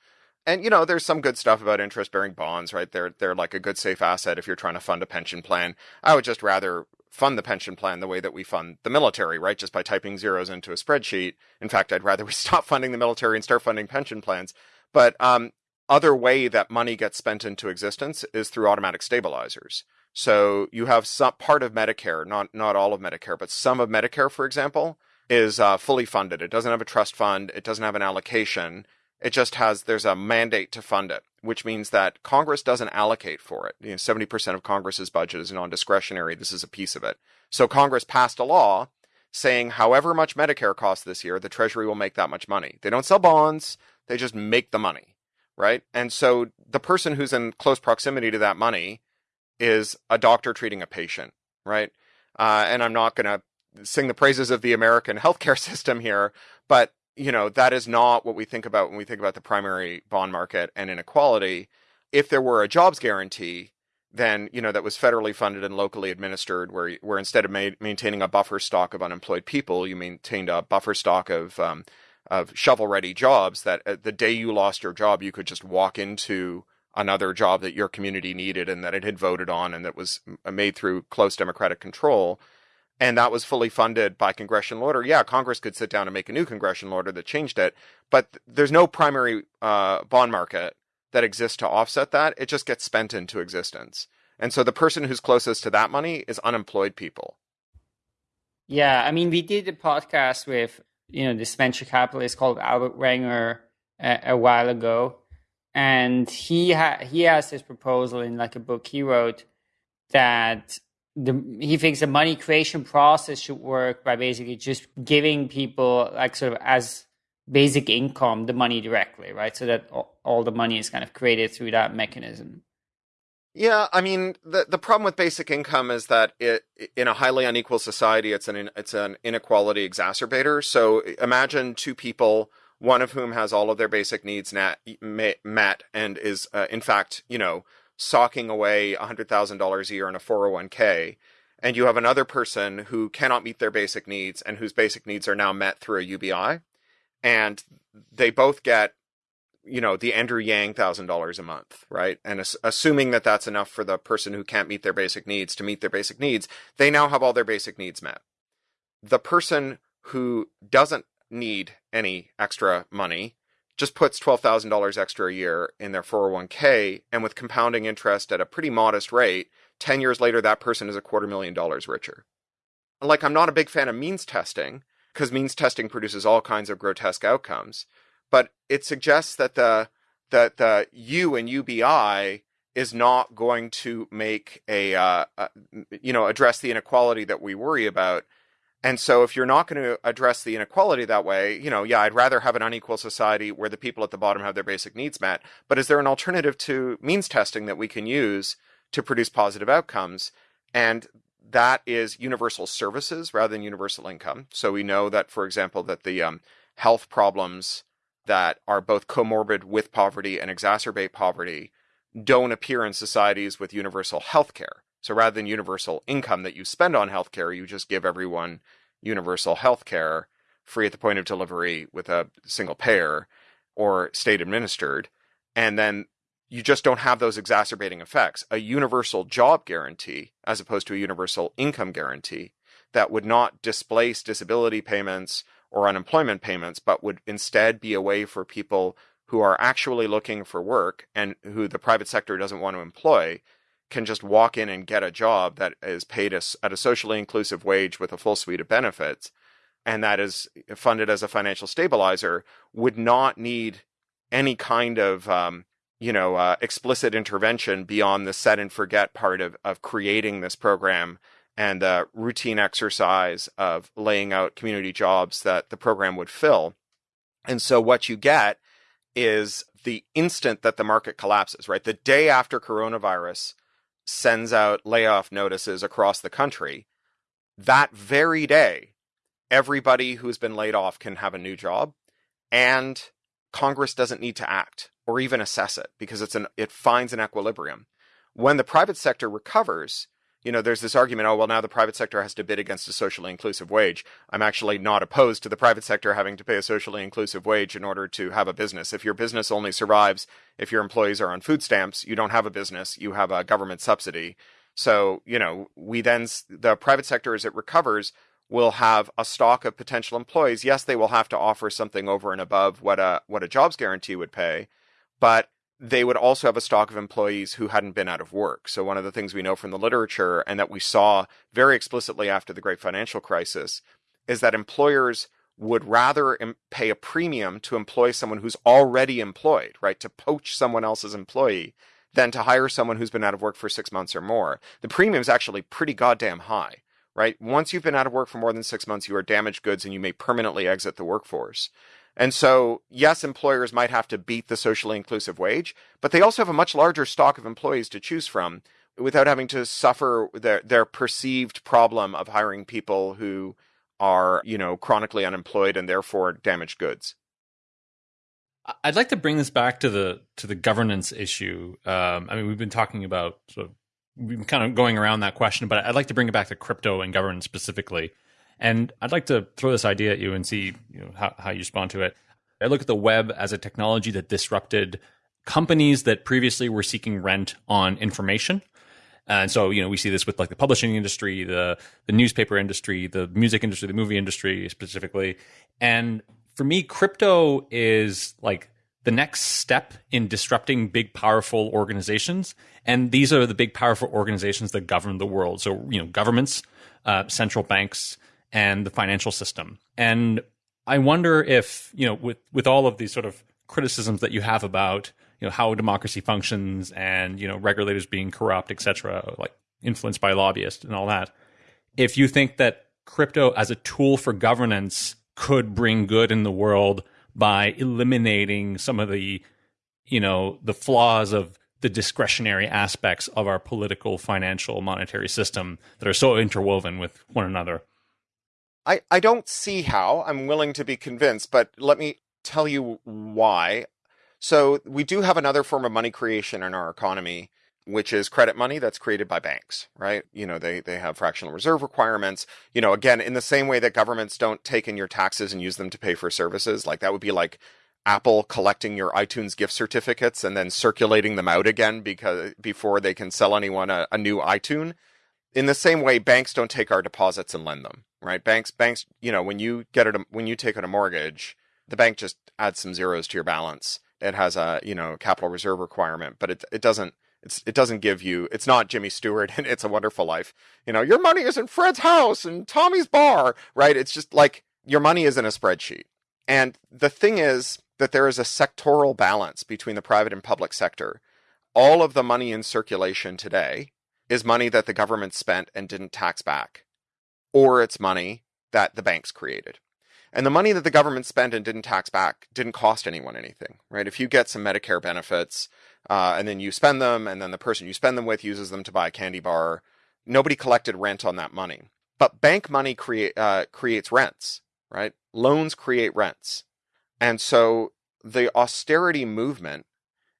Speaker 2: and you know, there's some good stuff about interest-bearing bonds, right? They're they're like a good safe asset if you're trying to fund a pension plan. I would just rather fund the pension plan the way that we fund the military, right? Just by typing zeros into a spreadsheet. In fact, I'd rather we stop funding the military and start funding pension plans. But um, other way that money gets spent into existence is through automatic stabilizers. So you have some part of Medicare, not not all of Medicare, but some of Medicare, for example, is uh, fully funded. It doesn't have a trust fund. It doesn't have an allocation. It just has there's a mandate to fund it, which means that Congress doesn't allocate for it. You know, 70% of Congress's budget is non-discretionary. This is a piece of it. So Congress passed a law saying however much Medicare costs this year, the Treasury will make that much money. They don't sell bonds, they just make the money, right? And so the person who's in close proximity to that money is a doctor treating a patient, right? Uh, and I'm not going to sing the praises of the American healthcare system here, but you know, that is not what we think about when we think about the primary bond market and inequality. If there were a jobs guarantee, then you know that was federally funded and locally administered, where where instead of ma- maintaining a buffer stock of unemployed people, you maintained a buffer stock of um, of shovel ready jobs. That uh, the day you lost your job, you could just walk into another job that your community needed and that it had voted on and that was made through close democratic control and that was fully funded by congressional order. Yeah, Congress could sit down and make a new congressional order that changed it, but there's no primary uh, bond market that exists to offset that. It just gets spent into existence. And so the person who's closest to that money is unemployed people.
Speaker 3: Yeah, I mean, we did a podcast with you know this venture capitalist called Albert Wenger a, a while ago, and he ha- he has this proposal in like a book he wrote that the he thinks the money creation process should work by basically just giving people like sort of as basic income the money directly, right? So that all the money is kind of created through that mechanism.
Speaker 2: Yeah, I mean the the problem with basic income is that it in a highly unequal society it's an it's an inequality exacerbator. So imagine two people, one of whom has all of their basic needs met, met and is uh, in fact you know socking away $100,000 a year in a 401k, and you have another person who cannot meet their basic needs and whose basic needs are now met through a UBI, and they both get, you know, the Andrew Yang thousand dollars a month, right? And as- assuming that that's enough for the person who can't meet their basic needs to meet their basic needs, they now have all their basic needs met. The person who doesn't need any extra money just puts $12,000 extra a year in their 401k, and with compounding interest at a pretty modest rate, 10 years later, that person is a quarter million dollars richer. Like, I'm not a big fan of means testing, because means testing produces all kinds of grotesque outcomes, but it suggests that the, that the U and UBI is not going to make a, uh, uh, you know, address the inequality that we worry about and so if you're not going to address the inequality that way, you know, yeah, I'd rather have an unequal society where the people at the bottom have their basic needs met. But is there an alternative to means testing that we can use to produce positive outcomes? And that is universal services rather than universal income. So we know that, for example, that the um, health problems that are both comorbid with poverty and exacerbate poverty don't appear in societies with universal health care. So rather than universal income that you spend on healthcare, you just give everyone universal healthcare free at the point of delivery with a single payer or state administered. And then you just don't have those exacerbating effects. A universal job guarantee, as opposed to a universal income guarantee, that would not displace disability payments or unemployment payments, but would instead be a way for people who are actually looking for work and who the private sector doesn't want to employ can just walk in and get a job that is paid at a socially inclusive wage with a full suite of benefits and that is funded as a financial stabilizer would not need any kind of um, you know uh, explicit intervention beyond the set and forget part of, of creating this program and the routine exercise of laying out community jobs that the program would fill. And so what you get is the instant that the market collapses right? The day after coronavirus sends out layoff notices across the country that very day everybody who's been laid off can have a new job and Congress doesn't need to act or even assess it because it's an it finds an equilibrium. When the private sector recovers, you know, there's this argument, oh well now the private sector has to bid against a socially inclusive wage. I'm actually not opposed to the private sector having to pay a socially inclusive wage in order to have a business. If your business only survives if your employees are on food stamps, you don't have a business, you have a government subsidy. So, you know, we then the private sector as it recovers will have a stock of potential employees. Yes, they will have to offer something over and above what a what a jobs guarantee would pay, but they would also have a stock of employees who hadn't been out of work. So one of the things we know from the literature and that we saw very explicitly after the great financial crisis is that employers would rather pay a premium to employ someone who's already employed, right? To poach someone else's employee than to hire someone who's been out of work for 6 months or more. The premium is actually pretty goddamn high right? Once you've been out of work for more than six months, you are damaged goods and you may permanently exit the workforce. And so, yes, employers might have to beat the socially inclusive wage, but they also have a much larger stock of employees to choose from without having to suffer their, their perceived problem of hiring people who are, you know, chronically unemployed and therefore damaged goods.
Speaker 1: I'd like to bring this back to the to the governance issue. Um, I mean, we've been talking about sort of we've been kind of going around that question, but I'd like to bring it back to crypto and governance specifically. And I'd like to throw this idea at you and see you know, how, how you respond to it. I look at the web as a technology that disrupted companies that previously were seeking rent on information. And so, you know, we see this with like the publishing industry, the the newspaper industry, the music industry, the movie industry specifically. And for me, crypto is like the next step in disrupting big, powerful organizations. And these are the big, powerful organizations that govern the world. So, you know, governments, uh, central banks, and the financial system. And I wonder if, you know, with, with all of these sort of criticisms that you have about, you know, how democracy functions and, you know, regulators being corrupt, et cetera, like influenced by lobbyists and all that, if you think that crypto as a tool for governance could bring good in the world by eliminating some of the you know the flaws of the discretionary aspects of our political financial monetary system that are so interwoven with one another
Speaker 2: i i don't see how i'm willing to be convinced but let me tell you why so we do have another form of money creation in our economy which is credit money that's created by banks, right? You know, they, they have fractional reserve requirements. You know, again, in the same way that governments don't take in your taxes and use them to pay for services, like that would be like Apple collecting your iTunes gift certificates and then circulating them out again because before they can sell anyone a, a new iTunes. In the same way, banks don't take our deposits and lend them, right? Banks, banks, you know, when you get it, when you take out a mortgage, the bank just adds some zeros to your balance. It has a, you know, capital reserve requirement, but it, it doesn't, it's, it doesn't give you, it's not Jimmy Stewart and It's a Wonderful Life. You know, your money is in Fred's house and Tommy's bar, right? It's just like your money is in a spreadsheet. And the thing is that there is a sectoral balance between the private and public sector. All of the money in circulation today is money that the government spent and didn't tax back, or it's money that the banks created. And the money that the government spent and didn't tax back didn't cost anyone anything, right? If you get some Medicare benefits, uh, and then you spend them, and then the person you spend them with uses them to buy a candy bar, nobody collected rent on that money. But bank money uh, creates rents, right? Loans create rents, and so the austerity movement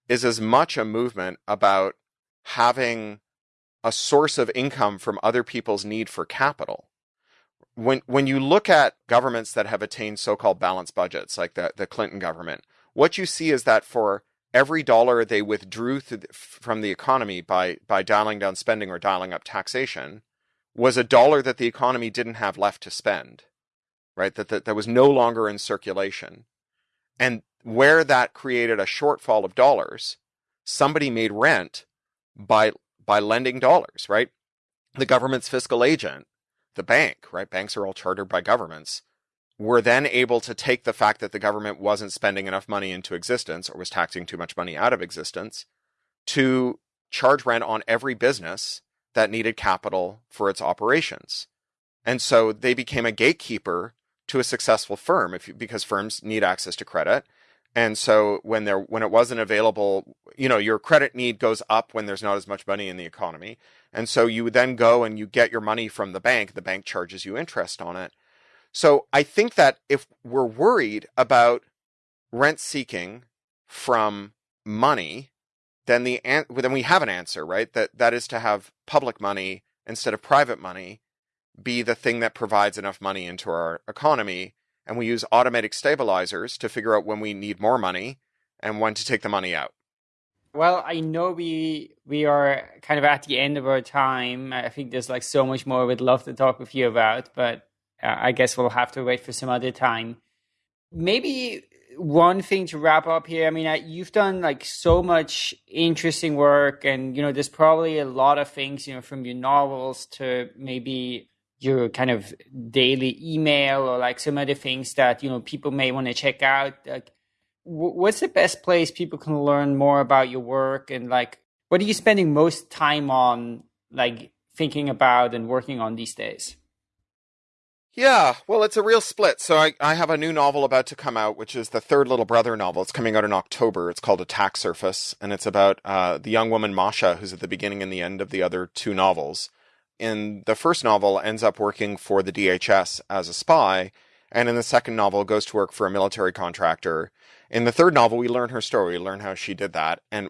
Speaker 2: is as much a movement about having a source of income from other people's need for capital. When when you look at governments that have attained so-called balanced budgets, like the, the Clinton government, what you see is that for every dollar they withdrew from the economy by by dialing down spending or dialing up taxation was a dollar that the economy didn't have left to spend, right? That, that, that was no longer in circulation. And where that created a shortfall of dollars, somebody made rent by by lending dollars, right? The government's fiscal agent, the bank, right? Banks are all chartered by governments, were then able to take the fact that the government wasn't spending enough money into existence or was taxing too much money out of existence to charge rent on every business that needed capital for its operations. And so they became a gatekeeper to a successful firm if because firms need access to credit. And so when there when it wasn't available, you know, your credit need goes up when there's not as much money in the economy. And so you then go and you get your money from the bank, the bank charges you interest on it. So I think that if we're worried about rent seeking from money, then the then we have an answer, right? That that is to have public money instead of private money be the thing that provides enough money into our economy, and we use automatic stabilizers to figure out when we need more money and when to take the money out.
Speaker 3: Well, I know we we are kind of at the end of our time. I think there's like so much more we'd love to talk with you about, but uh, I guess we'll have to wait for some other time. Maybe one thing to wrap up here. I mean, I, you've done like so much interesting work, and you know, there's probably a lot of things, you know, from your novels to maybe your kind of daily email or like some other things that you know people may want to check out. Like, what's the best place people can learn more about your work, and like, what are you spending most time on, like thinking about and working on these days?
Speaker 2: Yeah, well, it's a real split. So I, I have a new novel about to come out, which is the third Little Brother novel. It's coming out in October. It's called Attack Surface, and it's about uh, the young woman Masha, who's at the beginning and the end of the other two novels. In the first novel, ends up working for the DHS as a spy, and in the second novel, goes to work for a military contractor. In the third novel, we learn her story, learn how she did that, and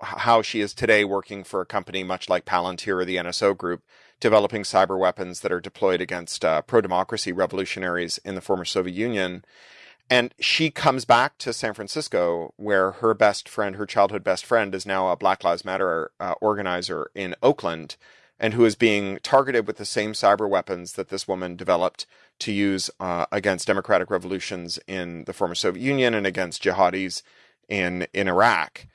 Speaker 2: how she is today working for a company much like Palantir or the NSO Group developing cyber weapons that are deployed against uh, pro democracy revolutionaries in the former Soviet Union. And she comes back to San Francisco, where her best friend, her childhood best friend, is now a Black Lives Matter uh, organizer in Oakland, and who is being targeted with the same cyber weapons that this woman developed to use uh, against democratic revolutions in the former Soviet Union and against jihadis in in Iraq.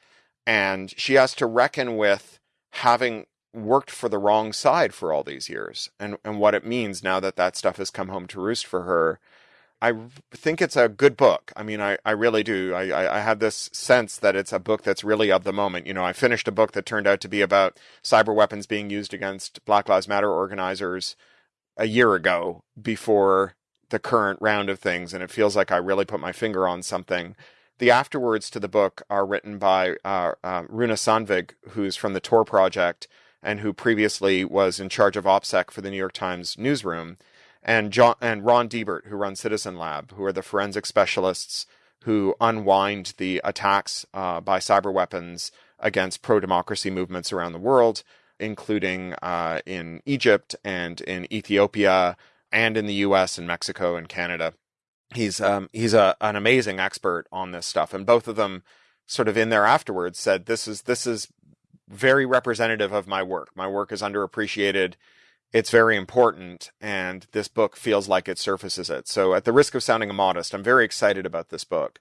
Speaker 2: And she has to reckon with having worked for the wrong side for all these years and, and what it means now that that stuff has come home to roost for her. I think it's a good book. I mean, I, I really do. I, I, I had this sense that it's a book that's really of the moment. You know, I finished a book that turned out to be about cyber weapons being used against Black Lives Matter organizers a year ago before the current round of things. And it feels like I really put my finger on something. The afterwords to the book are written by uh, uh, Runa Sandvik, who's from the Tor Project, and who previously was in charge of OPSEC for the New York Times newsroom, and John and Ron Deibert, who runs Citizen Lab, who are the forensic specialists who unwind the attacks uh, by cyber weapons against pro democracy movements around the world, including uh, in Egypt and in Ethiopia and in the U.S. and Mexico and Canada. He's um, he's a, an amazing expert on this stuff, and both of them sort of in there afterwards said this is this is very representative of my work. My work is underappreciated. It's very important, and this book feels like it surfaces it. So, at the risk of sounding immodest, I'm very excited about this book.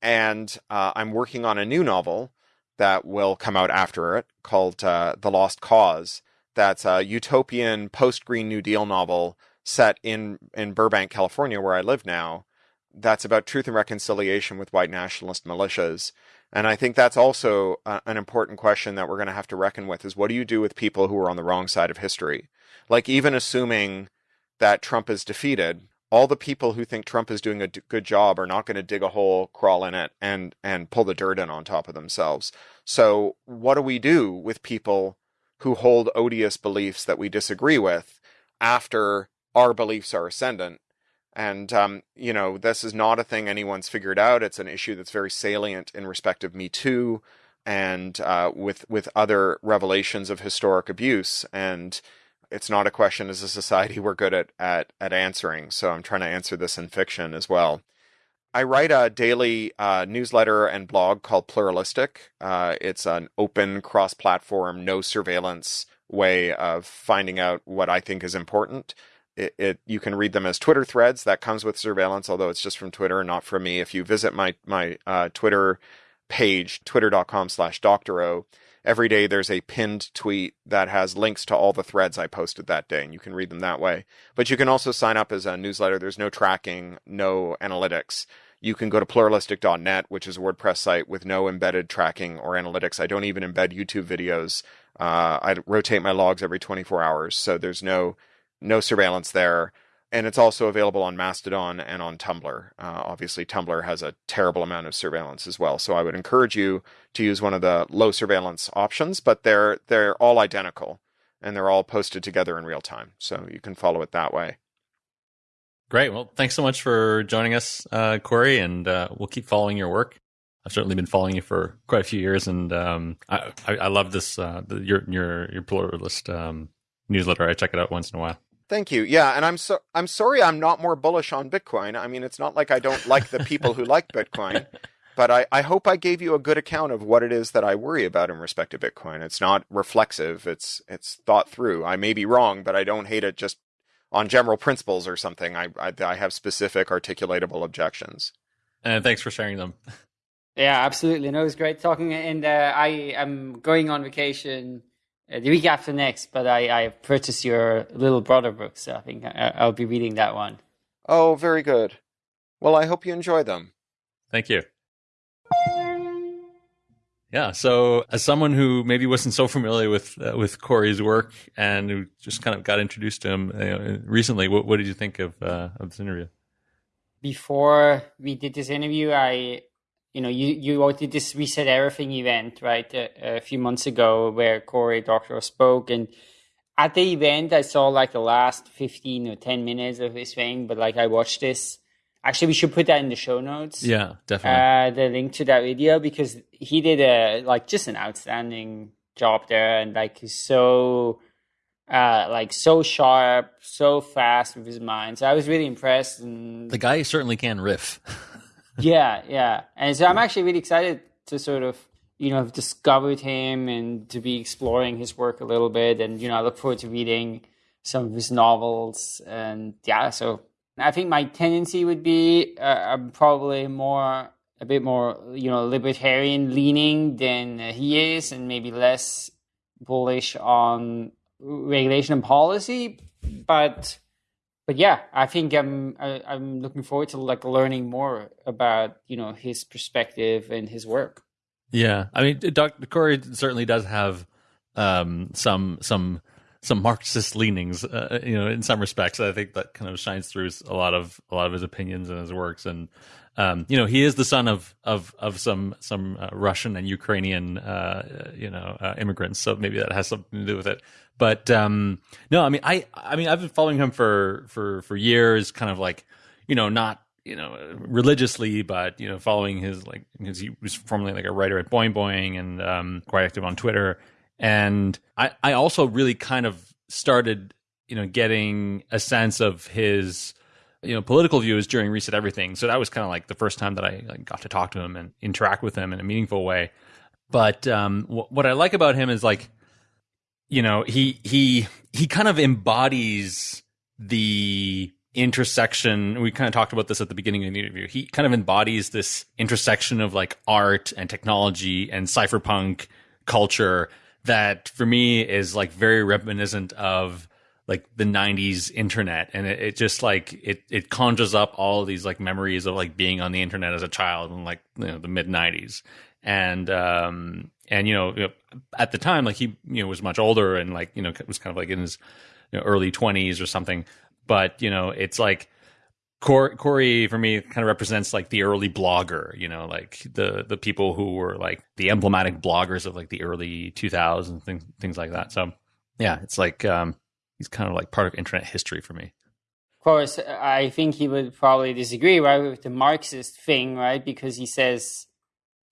Speaker 2: And uh, I'm working on a new novel that will come out after it called uh, The Lost Cause. That's a utopian post Green New Deal novel set in, in Burbank, California, where I live now. That's about truth and reconciliation with white nationalist militias. And I think that's also uh, an important question that we're going to have to reckon with is what do you do with people who are on the wrong side of history? Like, even assuming that Trump is defeated, all the people who think Trump is doing a d- good job are not going to dig a hole, crawl in it, and and pull the dirt in on top of themselves. So, what do we do with people who hold odious beliefs that we disagree with after our beliefs are ascendant. And, um, you know, this is not a thing anyone's figured out. It's an issue that's very salient in respect of Me Too and uh, with, with other revelations of historic abuse. And it's not a question as a society we're good at, at, at answering. So I'm trying to answer this in fiction as well. I write a daily uh, newsletter and blog called Pluralistic. Uh, it's an open, cross platform, no surveillance way of finding out what I think is important. It, it, you can read them as Twitter threads that comes with surveillance, although it's just from Twitter and not from me. If you visit my my uh, Twitter page, twitter.com slash doctorow, every day there's a pinned tweet that has links to all the threads I posted that day, and you can read them that way. But you can also sign up as a newsletter. There's no tracking, no analytics. You can go to pluralistic.net, which is a WordPress site with no embedded tracking or analytics. I don't even embed YouTube videos. Uh, I rotate my logs every 24 hours, so there's no no surveillance there. And it's also available on Mastodon and on Tumblr. Uh, obviously, Tumblr has a terrible amount of surveillance as well. So I would encourage you to use one of the low surveillance options, but they're they're all identical and they're all posted together in real time. So you can follow it that way.
Speaker 1: Great. Well, thanks so much for joining us, uh, Cory, and uh, we'll keep following your work. I've certainly been following you for quite a few years, and um, I, I, I, love this uh, the, your your your pluralist um, newsletter. I check it out once in a while.
Speaker 2: Thank you. Yeah, and I'm so I'm sorry I'm not more bullish on Bitcoin. I mean, it's not like I don't like the people who like Bitcoin, but I, I hope I gave you a good account of what it is that I worry about in respect to Bitcoin. It's not reflexive. It's it's thought through. I may be wrong, but I don't hate it just on general principles or something. I I, I have specific articulatable objections.
Speaker 1: And thanks for sharing them.
Speaker 3: Yeah, absolutely. No, it was great talking. And uh, I am going on vacation uh, the week after next, but I, I purchased your little brother book, so I think I, will be reading that one.
Speaker 2: Oh, very good. Well, I hope you enjoy them.
Speaker 1: Thank you. Yeah. So, as someone who maybe wasn't so familiar with uh, with Cory's work and who just kind of got introduced to him you know, recently, what, what did you think of uh, of this interview?
Speaker 3: Before we did this interview, I you know, you, you did this Reset Everything event, right, a, a few months ago where Cory Doctorow spoke. And at the event, I saw like the last 15 or 10 minutes of his thing, but like I watched this. Actually, we should put that in the show notes.
Speaker 1: Yeah, definitely.
Speaker 3: Uh, the link to that video because he did a, like, just an outstanding job there. And like, he's so, uh, like so sharp, so fast with his mind. So I was really impressed. And
Speaker 1: the guy certainly can riff.
Speaker 3: yeah, yeah. And so I'm actually really excited to sort of, you know, have discovered him and to be exploring his work a little bit. And, you know, I look forward to reading some of his novels. And yeah, so I think my tendency would be uh, I'm probably more, a bit more, you know, libertarian leaning than he is, and maybe less bullish on regulation and policy. But but yeah, I think I'm I, am i am looking forward to like learning more about you know his perspective and his work.
Speaker 1: Yeah, I mean, Dr. Cory certainly does have um, some some some Marxist leanings, uh, you know, in some respects. I think that kind of shines through a lot of a lot of his opinions and his works, and um, you know, he is the son of of of some some uh, Russian and Ukrainian, uh, you know, uh, immigrants. So maybe that has something to do with it. But um, no, I mean, I I mean, I've been following him for for for years, kind of like, you know, not you know religiously, but you know, following his like because he was formerly like a writer at Boing Boing and um, quite active on Twitter. And I I also really kind of started you know getting a sense of his you know political views during Reset Everything. So that was kind of like the first time that I like, got to talk to him and interact with him in a meaningful way. But um, w- what I like about him is like, you know, he he he kind of embodies the intersection. We kind of talked about this at the beginning of the interview. He kind of embodies this intersection of like art and technology and cypherpunk culture that for me is like very reminiscent of like the 90s internet. And it, it, just like it it conjures up all these like memories of like being on the internet as a child in like you know the mid 90s and um and you know, at the time like he you know was much older and like you know was kind of like in his you know, early 20s or something. But you know it's like Cory, for me kind of represents like the early blogger, you know, like the the people who were like the emblematic bloggers of like the early 2000s things things like that. So yeah, it's like um, he's kind of like part of internet history for me.
Speaker 3: Of course, I think he would probably disagree, right, with the Marxist thing, right, because he says,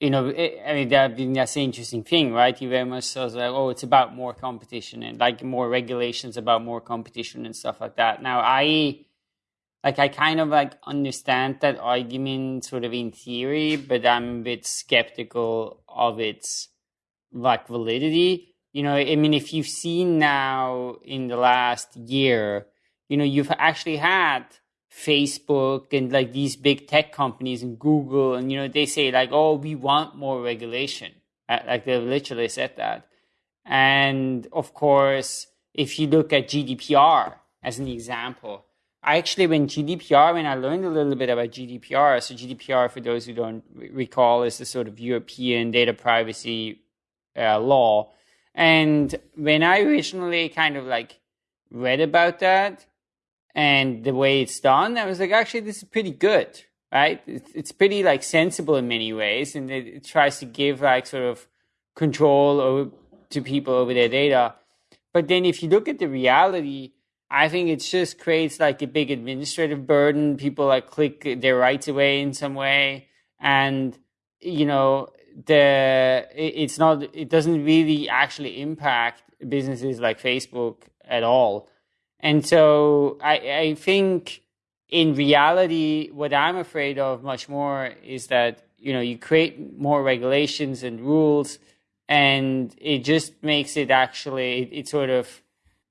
Speaker 3: you know, I mean, that, that's an interesting thing, right? He very much says like, oh, it's about more competition and like more regulations about more competition and stuff like that. Now, I like I kind of like understand that argument sort of in theory, but I'm a bit skeptical of its like validity. You know, I mean, if you've seen now in the last year, you know, you've actually had Facebook and like these big tech companies and Google, and you know, they say like, oh, we want more regulation. Uh, like they've literally said that. And of course, if you look at GDPR as an example, I actually, when GDPR, when I learned a little bit about GDPR, so GDPR, for those who don't recall, is the sort of European data privacy uh, law. And when I originally kind of like read about that and the way it's done, I was like, actually, this is pretty good, right? It's, it's pretty like sensible in many ways. And it, it tries to give like sort of control over, to people over their data. But then if you look at the reality, I think it just creates like a big administrative burden. People like click their rights away in some way, and you know the it's not it doesn't really actually impact businesses like Facebook at all. And so I I think in reality, what I'm afraid of much more is that you know you create more regulations and rules, and it just makes it actually it, it sort of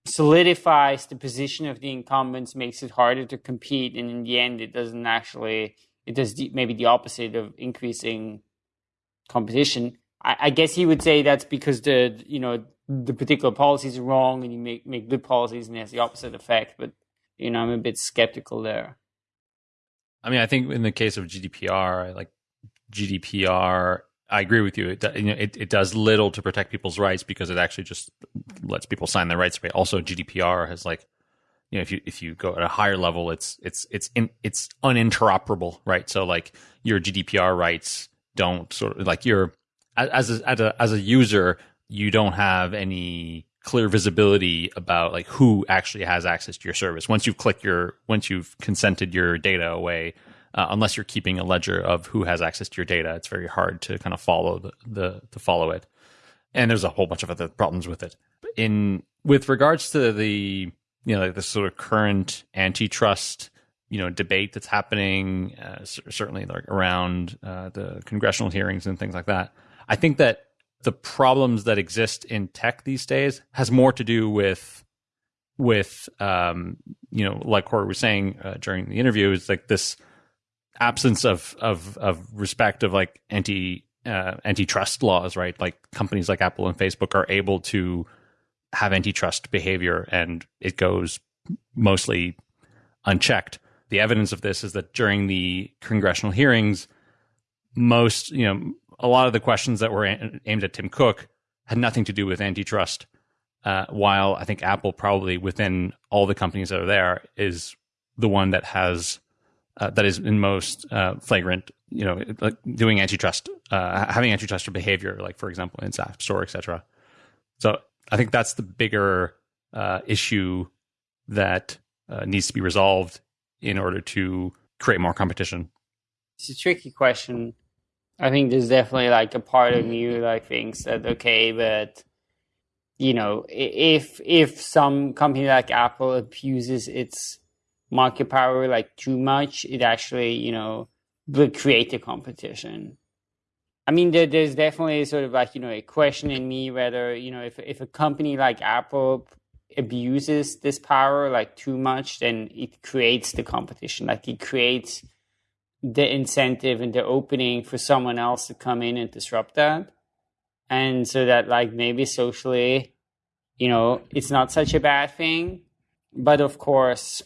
Speaker 3: solidifies the position of the incumbents, makes it harder to compete, and in the end, it doesn't actually. It does the, maybe the opposite of increasing competition. I, I, guess he would say that's because the you know the particular policies are wrong, and you make make good policies, and it has the opposite effect. But you know, I'm a bit skeptical there.
Speaker 1: I mean, I think in the case of GDPR, like GDPR I agree with you. It, you know, it, it does little to protect people's rights because it actually just lets people sign their rights away. Also, GDPR has like, you know, if you if you go at a higher level, it's it's it's in, it's uninteroperable, right? So like your GDPR rights don't sort of like your as a, as a as a user, you don't have any clear visibility about like who actually has access to your service. Once you've clicked your once you've consented your data away, uh, unless you're keeping a ledger of who has access to your data. It's very hard to kind of follow the, the to follow it. And there's a whole bunch of other problems with it. In with regards to the you know like the sort of current antitrust you know debate that's happening, uh, certainly like around uh, the congressional hearings and things like that. I think that the problems that exist in tech these days has more to do with with um, you know like Cory was saying uh, during the interview is like this absence of of of respect of like anti uh, antitrust laws, right? Like companies like Apple and Facebook are able to have antitrust behavior, and it goes mostly unchecked. The evidence of this is that during the congressional hearings, most you know a lot of the questions that were aimed at Tim Cook had nothing to do with antitrust. Uh, while I think Apple probably within all the companies that are there is the one that has uh, that is in most uh, flagrant, you know, like doing antitrust, uh, having antitrust behavior, like for example in App Store, etc. So I think that's the bigger uh, issue that uh, needs to be resolved in order to create more competition.
Speaker 3: It's a tricky question. I think there's definitely like a part of me that thinks that okay, but you know, if if some company like Apple abuses its market power like too much, it actually, you know, will create a competition. I mean, there, there's definitely sort of like, you know, a question in me whether, you know, if, if a company like Apple abuses this power like too much, then it creates the competition. Like it creates the incentive and the opening for someone else to come in and disrupt that. And so that like maybe socially, you know, it's not such a bad thing. But of course,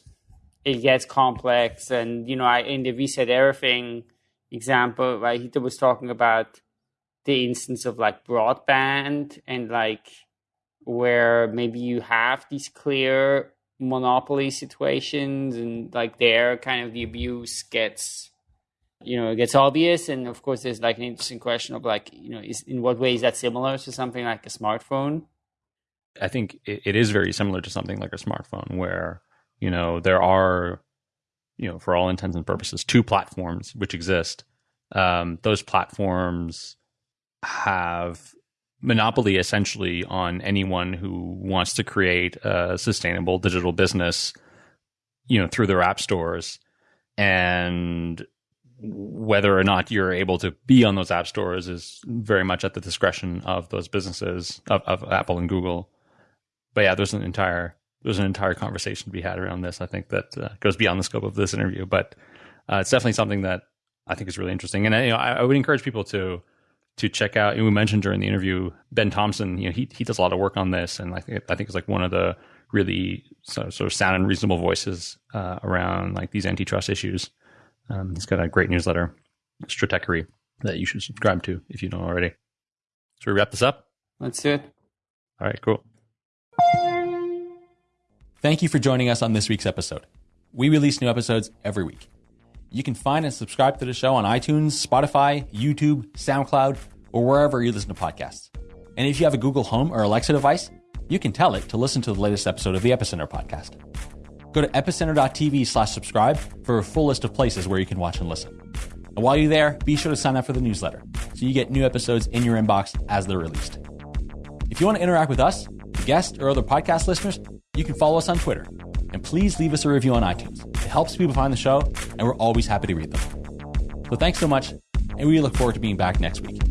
Speaker 3: it gets complex. And, you know, I, in the reset everything example, right, he was talking about the instance of like broadband and like where maybe you have these clear monopoly situations and like there kind of the abuse gets you know it gets obvious and of course there's like an interesting question of like you know is in what way is that similar to something like a smartphone
Speaker 1: i think it, it is very similar to something like a smartphone where you know there are you know for all intents and purposes two platforms which exist um, those platforms have monopoly essentially on anyone who wants to create a sustainable digital business you know through their app stores and whether or not you're able to be on those app stores is very much at the discretion of those businesses of, of Apple and Google. But yeah, there's an entire there's an entire conversation to be had around this. I think that uh, goes beyond the scope of this interview, but uh, it's definitely something that I think is really interesting. And you know, I, I would encourage people to to check out. we mentioned during the interview Ben Thompson. You know, he he does a lot of work on this, and I think I think it's like one of the really sort of, sort of sound and reasonable voices uh, around like these antitrust issues. Um, he's got a great newsletter, Stratechery, that you should subscribe to if you don't already. Should we wrap this up?
Speaker 3: Let's do it.
Speaker 1: All right, cool. Thank you for joining us on this week's episode. We release new episodes every week. You can find and subscribe to the show on iTunes, Spotify, YouTube, SoundCloud, or wherever you listen to podcasts. And if you have a Google Home or Alexa device, you can tell it to listen to the latest episode of the Epicenter podcast. Go to epicenter.tv slash subscribe for a full list of places where you can watch and listen. And while you're there, be sure to sign up for the newsletter so you get new episodes in your inbox as they're released. If you want to interact with us, guests, or other podcast listeners, you can follow us on Twitter. And please leave us a review on iTunes. It helps people find the show, and we're always happy to read them. So thanks so much, and we look forward to being back next week.